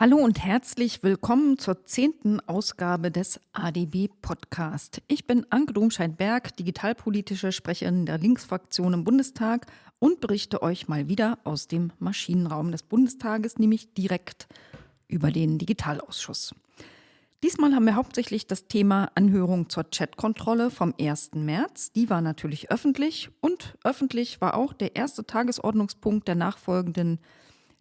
Hallo und herzlich willkommen zur zehnten Ausgabe des ADB Podcast. Ich bin Anke Domscheit-Berg, digitalpolitische Sprecherin der Linksfraktion im Bundestag und berichte euch mal wieder aus dem Maschinenraum des Bundestages, nämlich direkt über den Digitalausschuss. Diesmal haben wir hauptsächlich das Thema Anhörung zur Chatkontrolle vom 1. März. Die war natürlich öffentlich und öffentlich war auch der erste Tagesordnungspunkt der nachfolgenden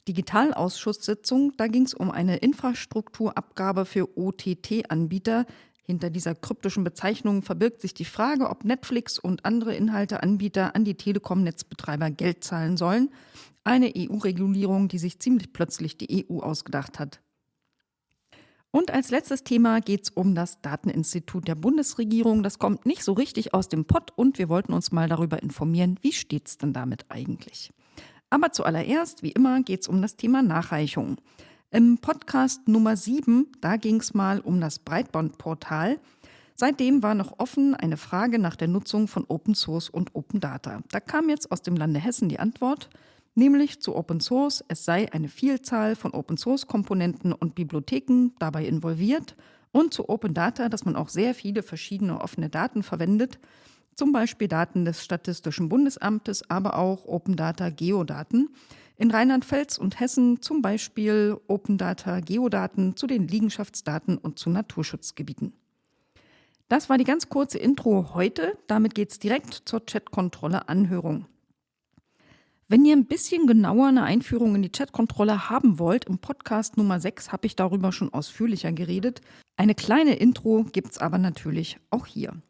Digitalausschusssitzung. Da ging es um eine Infrastrukturabgabe für OTT-Anbieter. Hinter dieser kryptischen Bezeichnung verbirgt sich die Frage, ob Netflix und andere Inhalteanbieter an die Telekom-Netzbetreiber Geld zahlen sollen. Eine EU-Regulierung, die sich ziemlich plötzlich die EU ausgedacht hat. Und als letztes Thema geht es um das Dateninstitut der Bundesregierung. Das kommt nicht so richtig aus dem Pott und wir wollten uns mal darüber informieren, wie steht es denn damit eigentlich? Aber zuallererst, wie immer, geht es um das Thema Nachreichung. Im Podcast Nummer 7, da ging es mal um das Breitbandportal. Seitdem war noch offen eine Frage nach der Nutzung von Open Source und Open Data. Da kam jetzt aus dem Lande Hessen die Antwort, nämlich zu Open Source, es sei eine Vielzahl von Open Source Komponenten und Bibliotheken dabei involviert und zu Open Data, dass man auch sehr viele verschiedene offene Daten verwendet zum Beispiel Daten des Statistischen Bundesamtes, aber auch Open Data Geodaten. In Rheinland-Pfalz und Hessen zum Beispiel Open Data Geodaten zu den Liegenschaftsdaten und zu Naturschutzgebieten. Das war die ganz kurze Intro heute. Damit geht es direkt zur Chatkontrolle Anhörung. Wenn ihr ein bisschen genauer eine Einführung in die Chatkontrolle haben wollt, im Podcast Nummer 6 habe ich darüber schon ausführlicher geredet. Eine kleine Intro gibt es aber natürlich auch hier.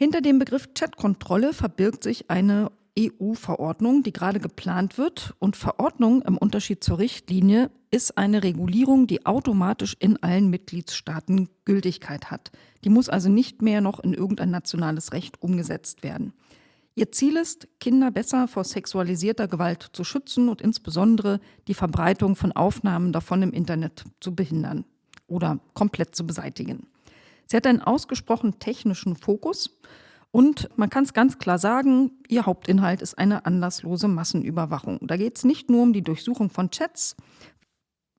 Hinter dem Begriff Chatkontrolle verbirgt sich eine EU-Verordnung, die gerade geplant wird. Und Verordnung im Unterschied zur Richtlinie ist eine Regulierung, die automatisch in allen Mitgliedstaaten Gültigkeit hat. Die muss also nicht mehr noch in irgendein nationales Recht umgesetzt werden. Ihr Ziel ist, Kinder besser vor sexualisierter Gewalt zu schützen und insbesondere die Verbreitung von Aufnahmen davon im Internet zu behindern oder komplett zu beseitigen. Sie hat einen ausgesprochen technischen Fokus und man kann es ganz klar sagen, ihr Hauptinhalt ist eine anlasslose Massenüberwachung. Da geht es nicht nur um die Durchsuchung von Chats,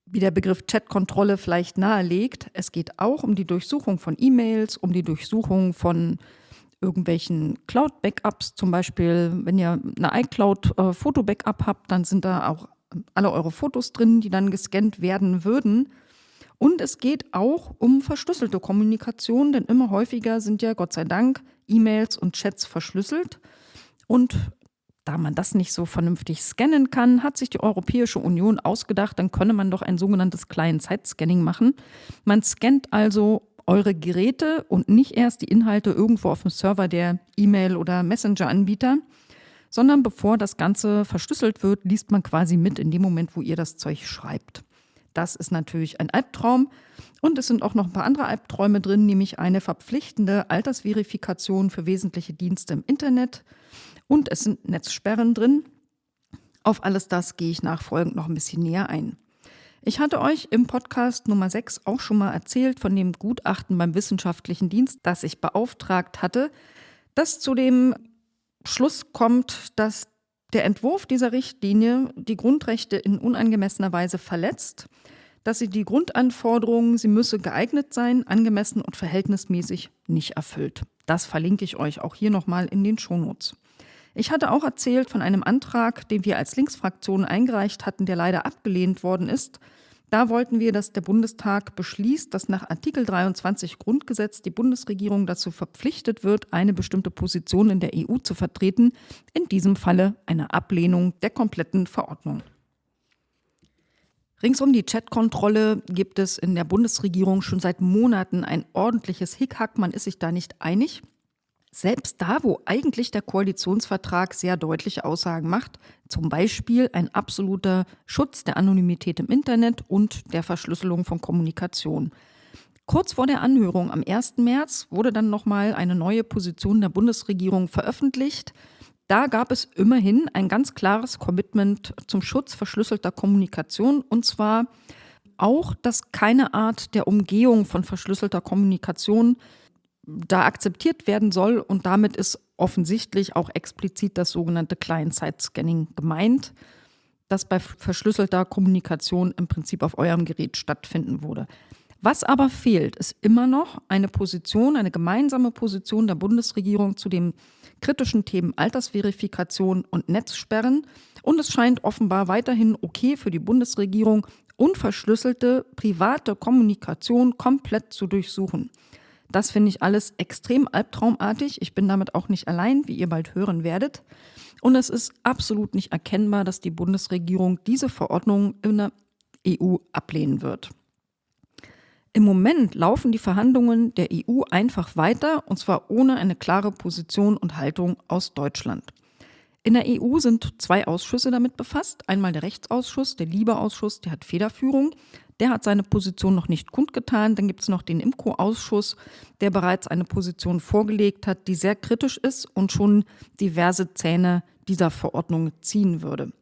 wie der Begriff Chatkontrolle vielleicht nahelegt. Es geht auch um die Durchsuchung von E-Mails, um die Durchsuchung von irgendwelchen Cloud-Backups. Zum Beispiel, wenn ihr eine iCloud-Foto-Backup habt, dann sind da auch alle eure Fotos drin, die dann gescannt werden würden. Und es geht auch um verschlüsselte Kommunikation, denn immer häufiger sind ja Gott sei Dank E-Mails und Chats verschlüsselt. Und da man das nicht so vernünftig scannen kann, hat sich die Europäische Union ausgedacht, dann könne man doch ein sogenanntes Client-Side-Scanning machen. Man scannt also eure Geräte und nicht erst die Inhalte irgendwo auf dem Server der E-Mail- oder Messenger-Anbieter, sondern bevor das Ganze verschlüsselt wird, liest man quasi mit in dem Moment, wo ihr das Zeug schreibt. Das ist natürlich ein Albtraum. Und es sind auch noch ein paar andere Albträume drin, nämlich eine verpflichtende Altersverifikation für wesentliche Dienste im Internet. Und es sind Netzsperren drin. Auf alles das gehe ich nachfolgend noch ein bisschen näher ein. Ich hatte euch im Podcast Nummer 6 auch schon mal erzählt von dem Gutachten beim Wissenschaftlichen Dienst, das ich beauftragt hatte, das zu dem Schluss kommt, dass der Entwurf dieser Richtlinie die Grundrechte in unangemessener Weise verletzt, dass sie die Grundanforderungen, sie müsse geeignet sein, angemessen und verhältnismäßig nicht erfüllt. Das verlinke ich euch auch hier nochmal in den Shownotes. Ich hatte auch erzählt von einem Antrag, den wir als Linksfraktion eingereicht hatten, der leider abgelehnt worden ist, da wollten wir, dass der Bundestag beschließt, dass nach Artikel 23 Grundgesetz die Bundesregierung dazu verpflichtet wird, eine bestimmte Position in der EU zu vertreten, in diesem Falle eine Ablehnung der kompletten Verordnung. Rings um die Chatkontrolle gibt es in der Bundesregierung schon seit Monaten ein ordentliches Hickhack. Man ist sich da nicht einig. Selbst da, wo eigentlich der Koalitionsvertrag sehr deutliche Aussagen macht, zum Beispiel ein absoluter Schutz der Anonymität im Internet und der Verschlüsselung von Kommunikation. Kurz vor der Anhörung am 1. März wurde dann nochmal eine neue Position der Bundesregierung veröffentlicht. Da gab es immerhin ein ganz klares Commitment zum Schutz verschlüsselter Kommunikation und zwar auch, dass keine Art der Umgehung von verschlüsselter Kommunikation da akzeptiert werden soll. Und damit ist offensichtlich auch explizit das sogenannte Client-Side-Scanning gemeint. das bei verschlüsselter Kommunikation im Prinzip auf eurem Gerät stattfinden würde. Was aber fehlt, ist immer noch eine Position, eine gemeinsame Position der Bundesregierung zu den kritischen Themen Altersverifikation und Netzsperren. Und es scheint offenbar weiterhin okay für die Bundesregierung, unverschlüsselte private Kommunikation komplett zu durchsuchen. Das finde ich alles extrem albtraumartig. Ich bin damit auch nicht allein, wie ihr bald hören werdet. Und es ist absolut nicht erkennbar, dass die Bundesregierung diese Verordnung in der EU ablehnen wird. Im Moment laufen die Verhandlungen der EU einfach weiter, und zwar ohne eine klare Position und Haltung aus Deutschland. In der EU sind zwei Ausschüsse damit befasst. Einmal der Rechtsausschuss, der Liebeausschuss, der hat Federführung. Der hat seine Position noch nicht kundgetan. Dann gibt es noch den IMCO-Ausschuss, der bereits eine Position vorgelegt hat, die sehr kritisch ist und schon diverse Zähne dieser Verordnung ziehen würde.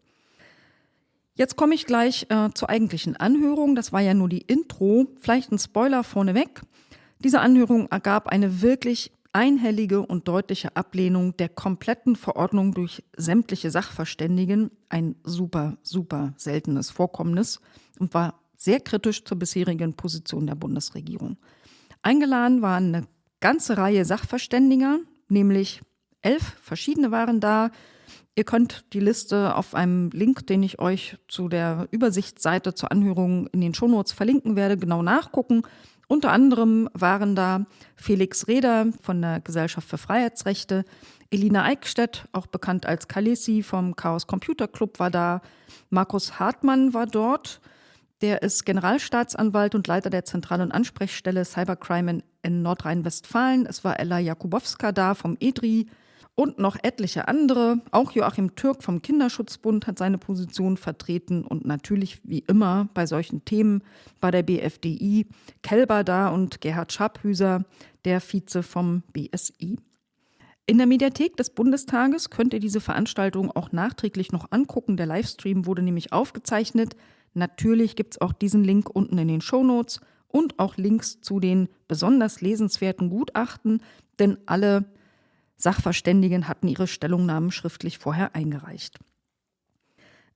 Jetzt komme ich gleich äh, zur eigentlichen Anhörung. Das war ja nur die Intro. Vielleicht ein Spoiler vorneweg. Diese Anhörung ergab eine wirklich einhellige und deutliche Ablehnung der kompletten Verordnung durch sämtliche Sachverständigen. Ein super, super seltenes Vorkommnis und war sehr kritisch zur bisherigen Position der Bundesregierung. Eingeladen waren eine ganze Reihe Sachverständiger, nämlich elf verschiedene waren da, Ihr könnt die Liste auf einem Link, den ich euch zu der Übersichtsseite zur Anhörung in den Shownotes verlinken werde, genau nachgucken. Unter anderem waren da Felix Reder von der Gesellschaft für Freiheitsrechte, Elina Eickstedt, auch bekannt als Kalesi vom Chaos Computer Club, war da, Markus Hartmann war dort, der ist Generalstaatsanwalt und Leiter der zentralen Ansprechstelle Cybercrime in, in Nordrhein-Westfalen. Es war Ella Jakubowska da vom EDRI, und noch etliche andere. Auch Joachim Türk vom Kinderschutzbund hat seine Position vertreten und natürlich wie immer bei solchen Themen bei der BFDI Kelber da und Gerhard Schabhüser, der Vize vom BSI. In der Mediathek des Bundestages könnt ihr diese Veranstaltung auch nachträglich noch angucken. Der Livestream wurde nämlich aufgezeichnet. Natürlich gibt es auch diesen Link unten in den Show Notes und auch Links zu den besonders lesenswerten Gutachten, denn alle Sachverständigen hatten ihre Stellungnahmen schriftlich vorher eingereicht.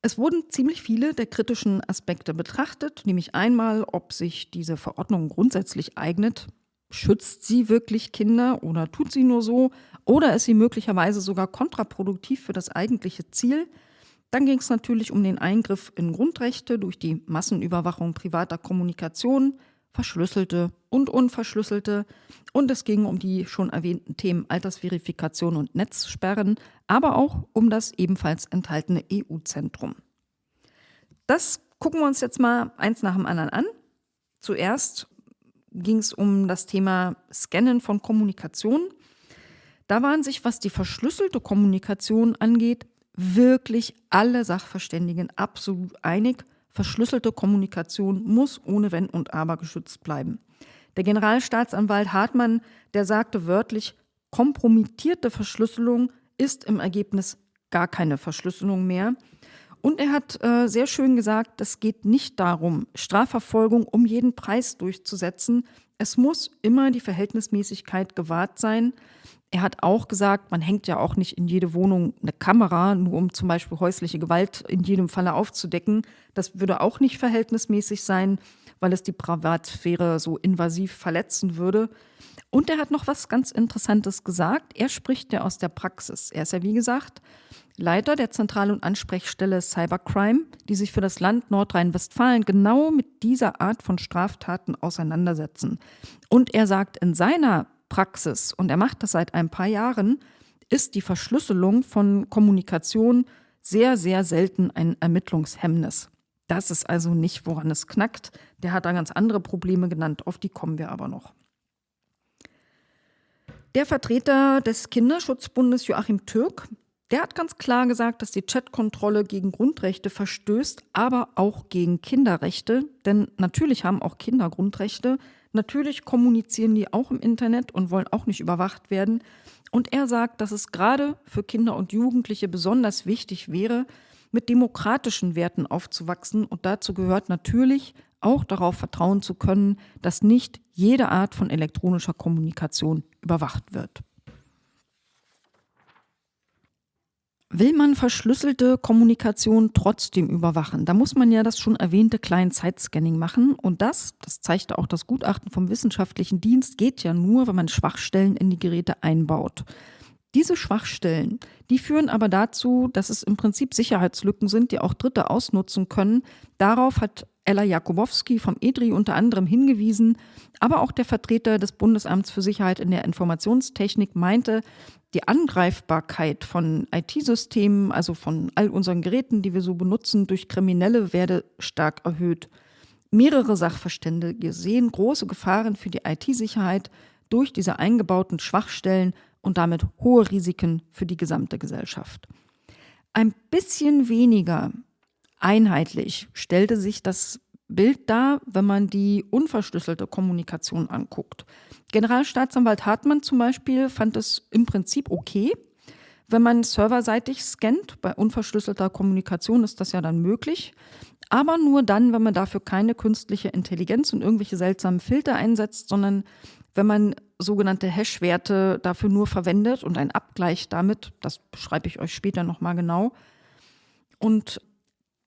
Es wurden ziemlich viele der kritischen Aspekte betrachtet, nämlich einmal, ob sich diese Verordnung grundsätzlich eignet. Schützt sie wirklich Kinder oder tut sie nur so? Oder ist sie möglicherweise sogar kontraproduktiv für das eigentliche Ziel? Dann ging es natürlich um den Eingriff in Grundrechte durch die Massenüberwachung privater Kommunikation, verschlüsselte und unverschlüsselte. Und es ging um die schon erwähnten Themen Altersverifikation und Netzsperren, aber auch um das ebenfalls enthaltene EU-Zentrum. Das gucken wir uns jetzt mal eins nach dem anderen an. Zuerst ging es um das Thema Scannen von Kommunikation. Da waren sich, was die verschlüsselte Kommunikation angeht, wirklich alle Sachverständigen absolut einig. Verschlüsselte Kommunikation muss ohne Wenn und Aber geschützt bleiben. Der Generalstaatsanwalt Hartmann, der sagte wörtlich, kompromittierte Verschlüsselung ist im Ergebnis gar keine Verschlüsselung mehr. Und er hat äh, sehr schön gesagt, es geht nicht darum, Strafverfolgung um jeden Preis durchzusetzen. Es muss immer die Verhältnismäßigkeit gewahrt sein. Er hat auch gesagt, man hängt ja auch nicht in jede Wohnung eine Kamera, nur um zum Beispiel häusliche Gewalt in jedem Falle aufzudecken. Das würde auch nicht verhältnismäßig sein, weil es die Privatsphäre so invasiv verletzen würde. Und er hat noch was ganz Interessantes gesagt. Er spricht ja aus der Praxis. Er ist ja, wie gesagt, Leiter der Zentral- und Ansprechstelle Cybercrime, die sich für das Land Nordrhein-Westfalen genau mit dieser Art von Straftaten auseinandersetzen. Und er sagt in seiner Praxis, und er macht das seit ein paar Jahren, ist die Verschlüsselung von Kommunikation sehr, sehr selten ein Ermittlungshemmnis. Das ist also nicht, woran es knackt. Der hat da ganz andere Probleme genannt, auf die kommen wir aber noch. Der Vertreter des Kinderschutzbundes Joachim Türk, der hat ganz klar gesagt, dass die Chatkontrolle gegen Grundrechte verstößt, aber auch gegen Kinderrechte. Denn natürlich haben auch Kinder Grundrechte. Natürlich kommunizieren die auch im Internet und wollen auch nicht überwacht werden. Und er sagt, dass es gerade für Kinder und Jugendliche besonders wichtig wäre, mit demokratischen Werten aufzuwachsen. Und dazu gehört natürlich auch darauf vertrauen zu können, dass nicht jede Art von elektronischer Kommunikation überwacht wird. Will man verschlüsselte Kommunikation trotzdem überwachen? Da muss man ja das schon erwähnte Client-Side-Scanning machen. Und das, das zeigte auch das Gutachten vom wissenschaftlichen Dienst, geht ja nur, wenn man Schwachstellen in die Geräte einbaut. Diese Schwachstellen, die führen aber dazu, dass es im Prinzip Sicherheitslücken sind, die auch Dritte ausnutzen können. Darauf hat Ella Jakubowski vom EDRI unter anderem hingewiesen, aber auch der Vertreter des Bundesamts für Sicherheit in der Informationstechnik meinte, die Angreifbarkeit von IT-Systemen, also von all unseren Geräten, die wir so benutzen, durch Kriminelle werde stark erhöht. Mehrere Sachverständige sehen große Gefahren für die IT-Sicherheit durch diese eingebauten Schwachstellen und damit hohe Risiken für die gesamte Gesellschaft. Ein bisschen weniger einheitlich stellte sich das Bild dar, wenn man die unverschlüsselte Kommunikation anguckt. Generalstaatsanwalt Hartmann zum Beispiel fand es im Prinzip okay, wenn man serverseitig scannt. Bei unverschlüsselter Kommunikation ist das ja dann möglich. Aber nur dann, wenn man dafür keine künstliche Intelligenz und irgendwelche seltsamen Filter einsetzt, sondern wenn man sogenannte Hash-Werte dafür nur verwendet und ein Abgleich damit, das beschreibe ich euch später nochmal genau. Und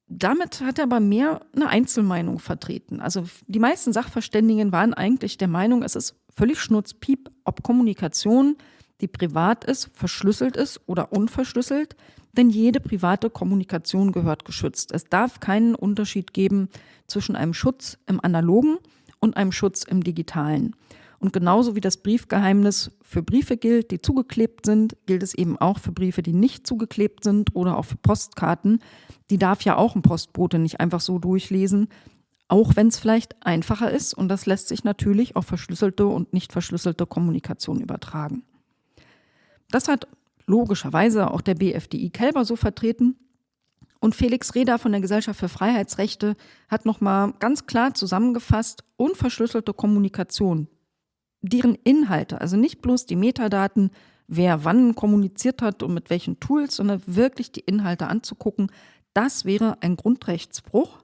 damit hat er aber mehr eine Einzelmeinung vertreten. Also die meisten Sachverständigen waren eigentlich der Meinung, es ist völlig schnurzpiep, ob Kommunikation, die privat ist, verschlüsselt ist oder unverschlüsselt, denn jede private Kommunikation gehört geschützt. Es darf keinen Unterschied geben zwischen einem Schutz im analogen und einem Schutz im digitalen. Und genauso wie das Briefgeheimnis für Briefe gilt, die zugeklebt sind, gilt es eben auch für Briefe, die nicht zugeklebt sind oder auch für Postkarten. Die darf ja auch ein Postbote nicht einfach so durchlesen, auch wenn es vielleicht einfacher ist. Und das lässt sich natürlich auf verschlüsselte und nicht verschlüsselte Kommunikation übertragen. Das hat logischerweise auch der BFDI Kelber so vertreten. Und Felix Reda von der Gesellschaft für Freiheitsrechte hat nochmal ganz klar zusammengefasst, unverschlüsselte Kommunikation deren Inhalte, also nicht bloß die Metadaten, wer wann kommuniziert hat und mit welchen Tools, sondern wirklich die Inhalte anzugucken, das wäre ein Grundrechtsbruch,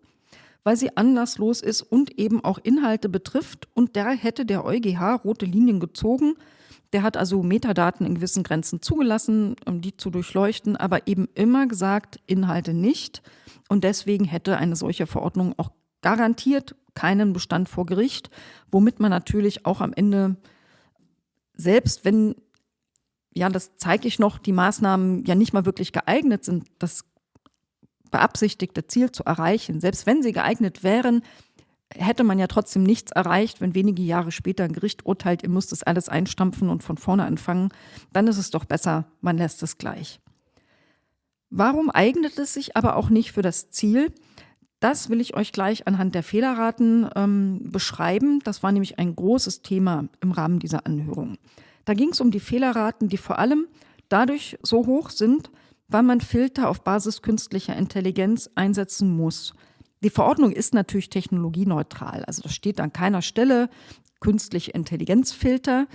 weil sie anlasslos ist und eben auch Inhalte betrifft. Und da hätte der EuGH rote Linien gezogen. Der hat also Metadaten in gewissen Grenzen zugelassen, um die zu durchleuchten, aber eben immer gesagt, Inhalte nicht. Und deswegen hätte eine solche Verordnung auch garantiert keinen Bestand vor Gericht, womit man natürlich auch am Ende, selbst wenn, ja, das zeige ich noch, die Maßnahmen ja nicht mal wirklich geeignet sind, das beabsichtigte Ziel zu erreichen, selbst wenn sie geeignet wären, hätte man ja trotzdem nichts erreicht, wenn wenige Jahre später ein Gericht urteilt, ihr müsst das alles einstampfen und von vorne anfangen, dann ist es doch besser, man lässt es gleich. Warum eignet es sich aber auch nicht für das Ziel, das will ich euch gleich anhand der Fehlerraten ähm, beschreiben. Das war nämlich ein großes Thema im Rahmen dieser Anhörung. Da ging es um die Fehlerraten, die vor allem dadurch so hoch sind, weil man Filter auf Basis künstlicher Intelligenz einsetzen muss. Die Verordnung ist natürlich technologieneutral, also das steht an keiner Stelle künstliche Intelligenzfilter,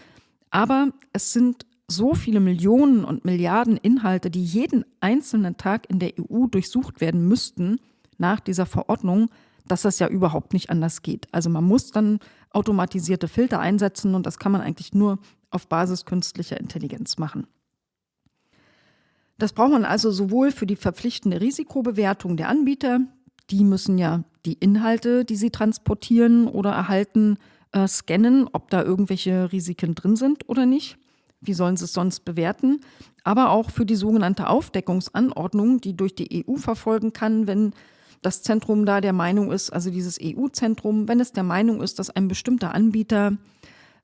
aber es sind so viele Millionen und Milliarden Inhalte, die jeden einzelnen Tag in der EU durchsucht werden müssten, nach dieser Verordnung, dass das ja überhaupt nicht anders geht. Also man muss dann automatisierte Filter einsetzen und das kann man eigentlich nur auf Basis künstlicher Intelligenz machen. Das braucht man also sowohl für die verpflichtende Risikobewertung der Anbieter, die müssen ja die Inhalte, die sie transportieren oder erhalten, äh, scannen, ob da irgendwelche Risiken drin sind oder nicht. Wie sollen sie es sonst bewerten? Aber auch für die sogenannte Aufdeckungsanordnung, die durch die EU verfolgen kann, wenn das Zentrum da der Meinung ist, also dieses EU-Zentrum, wenn es der Meinung ist, dass ein bestimmter Anbieter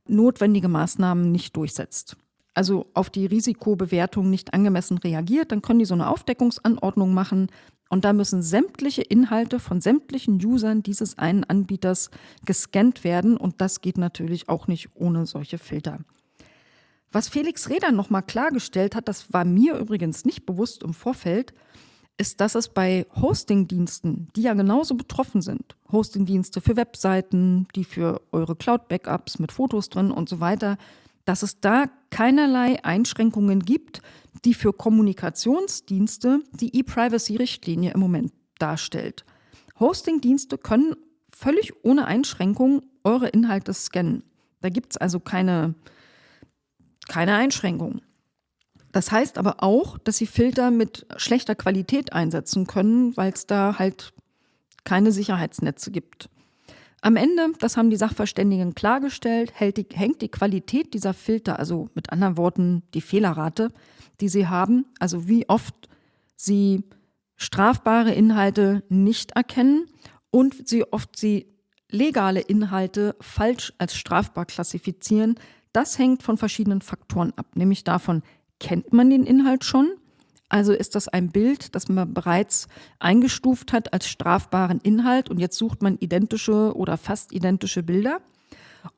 notwendige Maßnahmen nicht durchsetzt, also auf die Risikobewertung nicht angemessen reagiert, dann können die so eine Aufdeckungsanordnung machen und da müssen sämtliche Inhalte von sämtlichen Usern dieses einen Anbieters gescannt werden und das geht natürlich auch nicht ohne solche Filter. Was Felix Reder nochmal klargestellt hat, das war mir übrigens nicht bewusst im Vorfeld, ist, dass es bei Hosting-Diensten, die ja genauso betroffen sind, Hosting-Dienste für Webseiten, die für eure Cloud-Backups mit Fotos drin und so weiter, dass es da keinerlei Einschränkungen gibt, die für Kommunikationsdienste die E-Privacy-Richtlinie im Moment darstellt. Hosting-Dienste können völlig ohne Einschränkung eure Inhalte scannen. Da gibt es also keine, keine Einschränkungen. Das heißt aber auch, dass sie Filter mit schlechter Qualität einsetzen können, weil es da halt keine Sicherheitsnetze gibt. Am Ende, das haben die Sachverständigen klargestellt, die, hängt die Qualität dieser Filter, also mit anderen Worten die Fehlerrate, die sie haben, also wie oft sie strafbare Inhalte nicht erkennen und wie oft sie legale Inhalte falsch als strafbar klassifizieren, das hängt von verschiedenen Faktoren ab, nämlich davon, kennt man den Inhalt schon? Also ist das ein Bild, das man bereits eingestuft hat als strafbaren Inhalt und jetzt sucht man identische oder fast identische Bilder?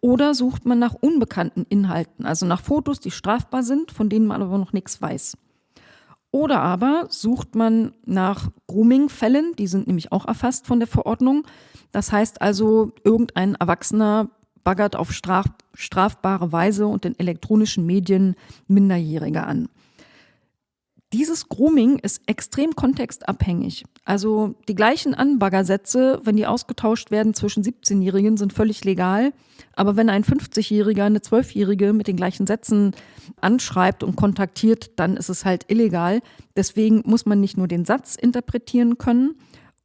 Oder sucht man nach unbekannten Inhalten, also nach Fotos, die strafbar sind, von denen man aber noch nichts weiß? Oder aber sucht man nach Grooming-Fällen, die sind nämlich auch erfasst von der Verordnung. Das heißt also, irgendein Erwachsener baggert auf straf strafbare Weise und in elektronischen Medien Minderjährige an. Dieses Grooming ist extrem kontextabhängig. Also die gleichen Anbaggersätze, wenn die ausgetauscht werden zwischen 17-Jährigen, sind völlig legal. Aber wenn ein 50-Jähriger eine 12-Jährige mit den gleichen Sätzen anschreibt und kontaktiert, dann ist es halt illegal. Deswegen muss man nicht nur den Satz interpretieren können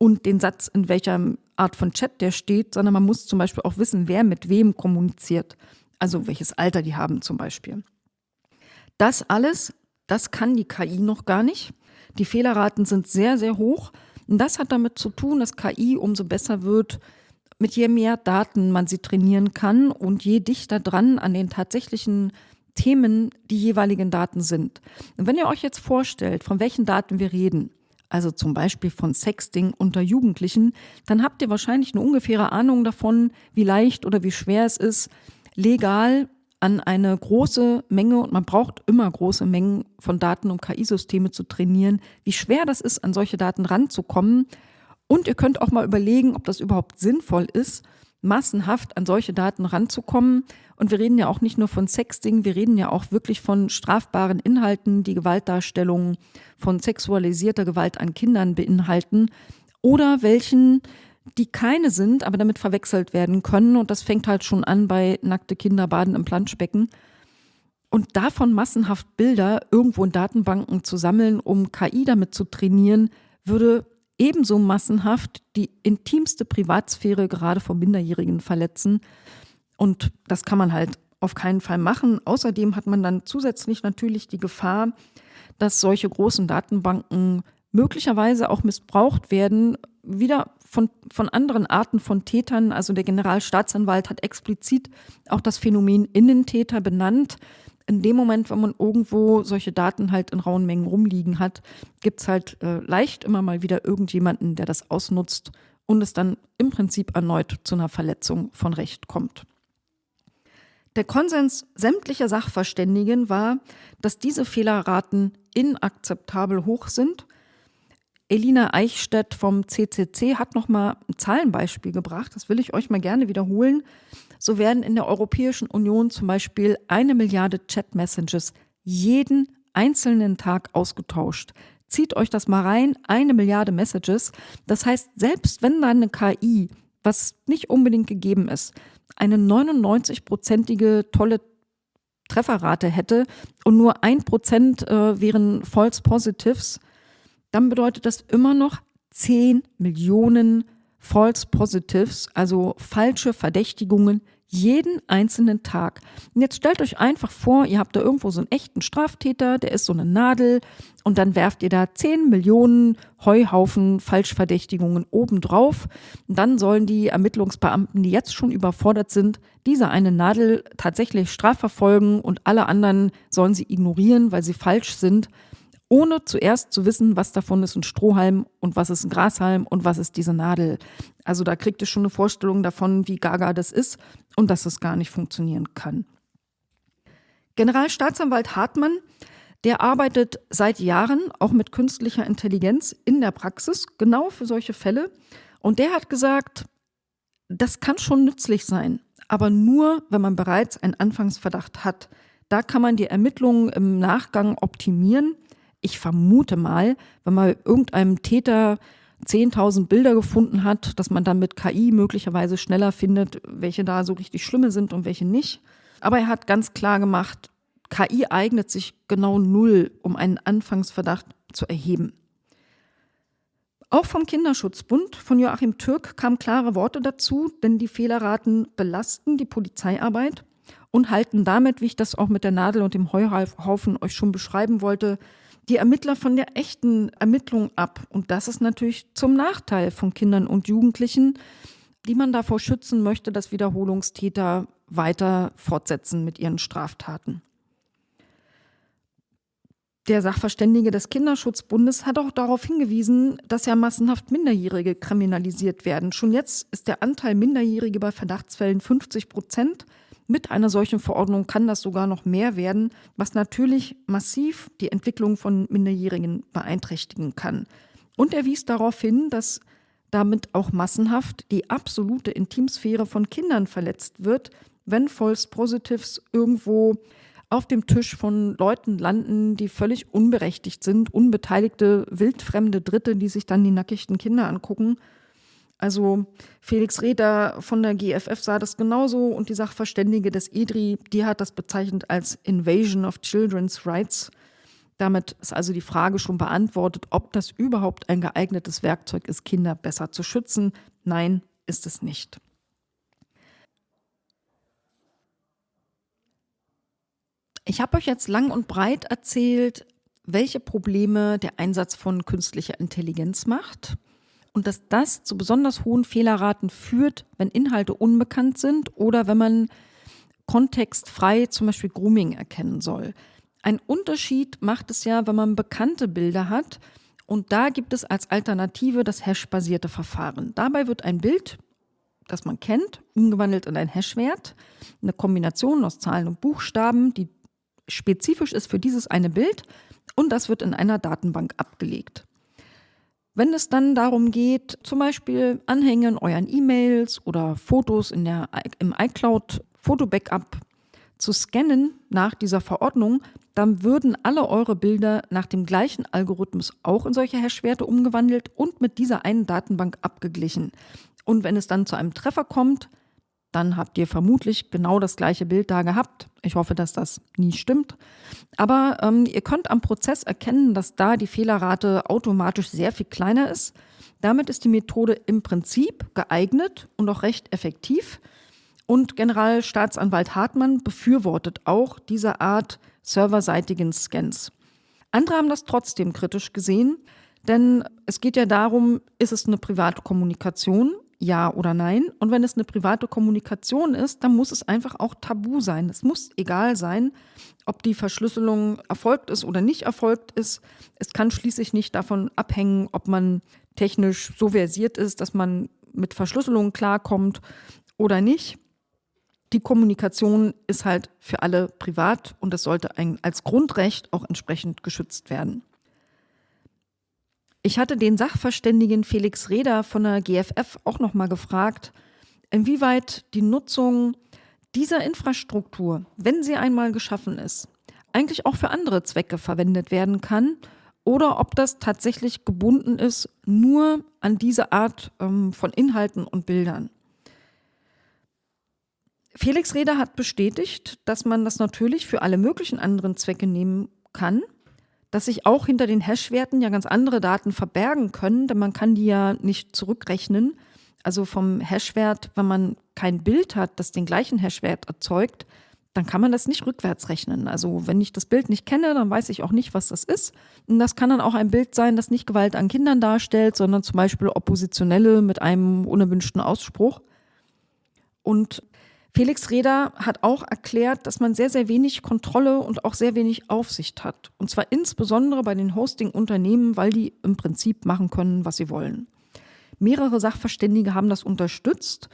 und den Satz, in welcher Art von Chat der steht, sondern man muss zum Beispiel auch wissen, wer mit wem kommuniziert. Also welches Alter die haben zum Beispiel. Das alles das kann die KI noch gar nicht. Die Fehlerraten sind sehr, sehr hoch. Und das hat damit zu tun, dass KI umso besser wird, mit je mehr Daten man sie trainieren kann und je dichter dran an den tatsächlichen Themen die jeweiligen Daten sind. Und wenn ihr euch jetzt vorstellt, von welchen Daten wir reden, also zum Beispiel von Sexting unter Jugendlichen, dann habt ihr wahrscheinlich eine ungefähre Ahnung davon, wie leicht oder wie schwer es ist, legal an eine große Menge, und man braucht immer große Mengen von Daten, um KI-Systeme zu trainieren, wie schwer das ist, an solche Daten ranzukommen. Und ihr könnt auch mal überlegen, ob das überhaupt sinnvoll ist, massenhaft an solche Daten ranzukommen. Und wir reden ja auch nicht nur von Sexting, wir reden ja auch wirklich von strafbaren Inhalten, die Gewaltdarstellungen von sexualisierter Gewalt an Kindern beinhalten oder welchen die keine sind, aber damit verwechselt werden können. Und das fängt halt schon an bei nackte Kinder baden im Planschbecken. Und davon massenhaft Bilder irgendwo in Datenbanken zu sammeln, um KI damit zu trainieren, würde ebenso massenhaft die intimste Privatsphäre gerade von Minderjährigen verletzen. Und das kann man halt auf keinen Fall machen. Außerdem hat man dann zusätzlich natürlich die Gefahr, dass solche großen Datenbanken möglicherweise auch missbraucht werden, wieder von, von anderen Arten von Tätern. Also der Generalstaatsanwalt hat explizit auch das Phänomen Innentäter benannt. In dem Moment, wenn man irgendwo solche Daten halt in rauen Mengen rumliegen hat, gibt es halt äh, leicht immer mal wieder irgendjemanden, der das ausnutzt und es dann im Prinzip erneut zu einer Verletzung von Recht kommt. Der Konsens sämtlicher Sachverständigen war, dass diese Fehlerraten inakzeptabel hoch sind Elina Eichstädt vom CCC hat noch mal ein Zahlenbeispiel gebracht. Das will ich euch mal gerne wiederholen. So werden in der Europäischen Union zum Beispiel eine Milliarde Chat-Messages jeden einzelnen Tag ausgetauscht. Zieht euch das mal rein, eine Milliarde Messages. Das heißt, selbst wenn dann eine KI, was nicht unbedingt gegeben ist, eine 99-prozentige tolle Trefferrate hätte und nur ein Prozent äh, wären False Positives, dann bedeutet das immer noch 10 Millionen False Positives, also falsche Verdächtigungen jeden einzelnen Tag. Und jetzt stellt euch einfach vor, ihr habt da irgendwo so einen echten Straftäter, der ist so eine Nadel und dann werft ihr da 10 Millionen Heuhaufen Falschverdächtigungen obendrauf. Und dann sollen die Ermittlungsbeamten, die jetzt schon überfordert sind, diese eine Nadel tatsächlich strafverfolgen und alle anderen sollen sie ignorieren, weil sie falsch sind ohne zuerst zu wissen, was davon ist ein Strohhalm und was ist ein Grashalm und was ist diese Nadel. Also da kriegt ihr schon eine Vorstellung davon, wie gaga das ist und dass es gar nicht funktionieren kann. Generalstaatsanwalt Hartmann, der arbeitet seit Jahren auch mit künstlicher Intelligenz in der Praxis, genau für solche Fälle. Und der hat gesagt, das kann schon nützlich sein, aber nur, wenn man bereits einen Anfangsverdacht hat. Da kann man die Ermittlungen im Nachgang optimieren ich vermute mal, wenn man irgendeinem Täter 10.000 Bilder gefunden hat, dass man dann mit KI möglicherweise schneller findet, welche da so richtig schlimme sind und welche nicht. Aber er hat ganz klar gemacht, KI eignet sich genau null, um einen Anfangsverdacht zu erheben. Auch vom Kinderschutzbund von Joachim Türk kamen klare Worte dazu, denn die Fehlerraten belasten die Polizeiarbeit und halten damit, wie ich das auch mit der Nadel und dem Heuhaufen euch schon beschreiben wollte, die Ermittler von der echten Ermittlung ab. Und das ist natürlich zum Nachteil von Kindern und Jugendlichen, die man davor schützen möchte, dass Wiederholungstäter weiter fortsetzen mit ihren Straftaten. Der Sachverständige des Kinderschutzbundes hat auch darauf hingewiesen, dass ja massenhaft Minderjährige kriminalisiert werden. Schon jetzt ist der Anteil Minderjährige bei Verdachtsfällen 50 Prozent. Mit einer solchen Verordnung kann das sogar noch mehr werden, was natürlich massiv die Entwicklung von Minderjährigen beeinträchtigen kann. Und er wies darauf hin, dass damit auch massenhaft die absolute Intimsphäre von Kindern verletzt wird, wenn False Positives irgendwo auf dem Tisch von Leuten landen, die völlig unberechtigt sind, unbeteiligte, wildfremde Dritte, die sich dann die nackigten Kinder angucken. Also Felix Reder von der GFF sah das genauso und die Sachverständige des EDRI, die hat das bezeichnet als Invasion of Children's Rights. Damit ist also die Frage schon beantwortet, ob das überhaupt ein geeignetes Werkzeug ist, Kinder besser zu schützen. Nein, ist es nicht. Ich habe euch jetzt lang und breit erzählt, welche Probleme der Einsatz von künstlicher Intelligenz macht und dass das zu besonders hohen Fehlerraten führt, wenn Inhalte unbekannt sind oder wenn man kontextfrei zum Beispiel Grooming erkennen soll. Ein Unterschied macht es ja, wenn man bekannte Bilder hat und da gibt es als Alternative das Hash-basierte Verfahren. Dabei wird ein Bild, das man kennt, umgewandelt in ein Hashwert, eine Kombination aus Zahlen und Buchstaben, die spezifisch ist für dieses eine Bild und das wird in einer Datenbank abgelegt. Wenn es dann darum geht, zum Beispiel Anhänge in euren E-Mails oder Fotos in der, im iCloud Foto-Backup zu scannen nach dieser Verordnung, dann würden alle eure Bilder nach dem gleichen Algorithmus auch in solche Hash-Werte umgewandelt und mit dieser einen Datenbank abgeglichen. Und wenn es dann zu einem Treffer kommt, dann habt ihr vermutlich genau das gleiche Bild da gehabt. Ich hoffe, dass das nie stimmt. Aber ähm, ihr könnt am Prozess erkennen, dass da die Fehlerrate automatisch sehr viel kleiner ist. Damit ist die Methode im Prinzip geeignet und auch recht effektiv. Und Generalstaatsanwalt Hartmann befürwortet auch diese Art serverseitigen Scans. Andere haben das trotzdem kritisch gesehen, denn es geht ja darum, ist es eine private Kommunikation ja oder nein. Und wenn es eine private Kommunikation ist, dann muss es einfach auch tabu sein. Es muss egal sein, ob die Verschlüsselung erfolgt ist oder nicht erfolgt ist. Es kann schließlich nicht davon abhängen, ob man technisch so versiert ist, dass man mit Verschlüsselung klarkommt oder nicht. Die Kommunikation ist halt für alle privat und es sollte als Grundrecht auch entsprechend geschützt werden. Ich hatte den Sachverständigen Felix Reder von der GFF auch noch mal gefragt, inwieweit die Nutzung dieser Infrastruktur, wenn sie einmal geschaffen ist, eigentlich auch für andere Zwecke verwendet werden kann oder ob das tatsächlich gebunden ist nur an diese Art ähm, von Inhalten und Bildern. Felix Reder hat bestätigt, dass man das natürlich für alle möglichen anderen Zwecke nehmen kann dass sich auch hinter den Hash-Werten ja ganz andere Daten verbergen können, denn man kann die ja nicht zurückrechnen. Also vom Hash-Wert, wenn man kein Bild hat, das den gleichen Hash-Wert erzeugt, dann kann man das nicht rückwärts rechnen. Also wenn ich das Bild nicht kenne, dann weiß ich auch nicht, was das ist. Und das kann dann auch ein Bild sein, das nicht Gewalt an Kindern darstellt, sondern zum Beispiel Oppositionelle mit einem unerwünschten Ausspruch. Und Felix Reda hat auch erklärt, dass man sehr, sehr wenig Kontrolle und auch sehr wenig Aufsicht hat. Und zwar insbesondere bei den Hosting-Unternehmen, weil die im Prinzip machen können, was sie wollen. Mehrere Sachverständige haben das unterstützt.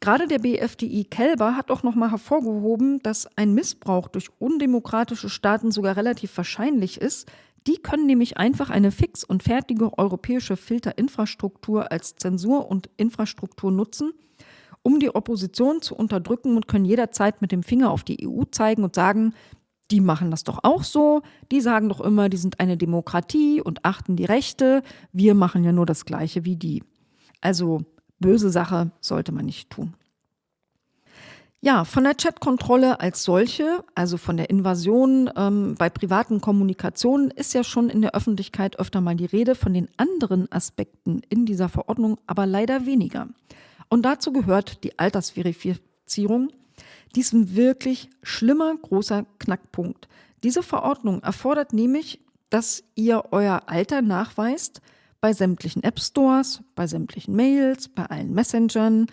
Gerade der BFDI Kelber hat auch nochmal hervorgehoben, dass ein Missbrauch durch undemokratische Staaten sogar relativ wahrscheinlich ist. Die können nämlich einfach eine fix und fertige europäische Filterinfrastruktur als Zensur und Infrastruktur nutzen um die Opposition zu unterdrücken und können jederzeit mit dem Finger auf die EU zeigen und sagen, die machen das doch auch so, die sagen doch immer, die sind eine Demokratie und achten die Rechte, wir machen ja nur das gleiche wie die. Also böse Sache sollte man nicht tun. Ja, von der Chatkontrolle als solche, also von der Invasion ähm, bei privaten Kommunikationen, ist ja schon in der Öffentlichkeit öfter mal die Rede, von den anderen Aspekten in dieser Verordnung aber leider weniger. Und dazu gehört die Altersverifizierung, diesem wirklich schlimmer großer Knackpunkt. Diese Verordnung erfordert nämlich, dass ihr euer Alter nachweist bei sämtlichen App Stores, bei sämtlichen Mails, bei allen Messengern,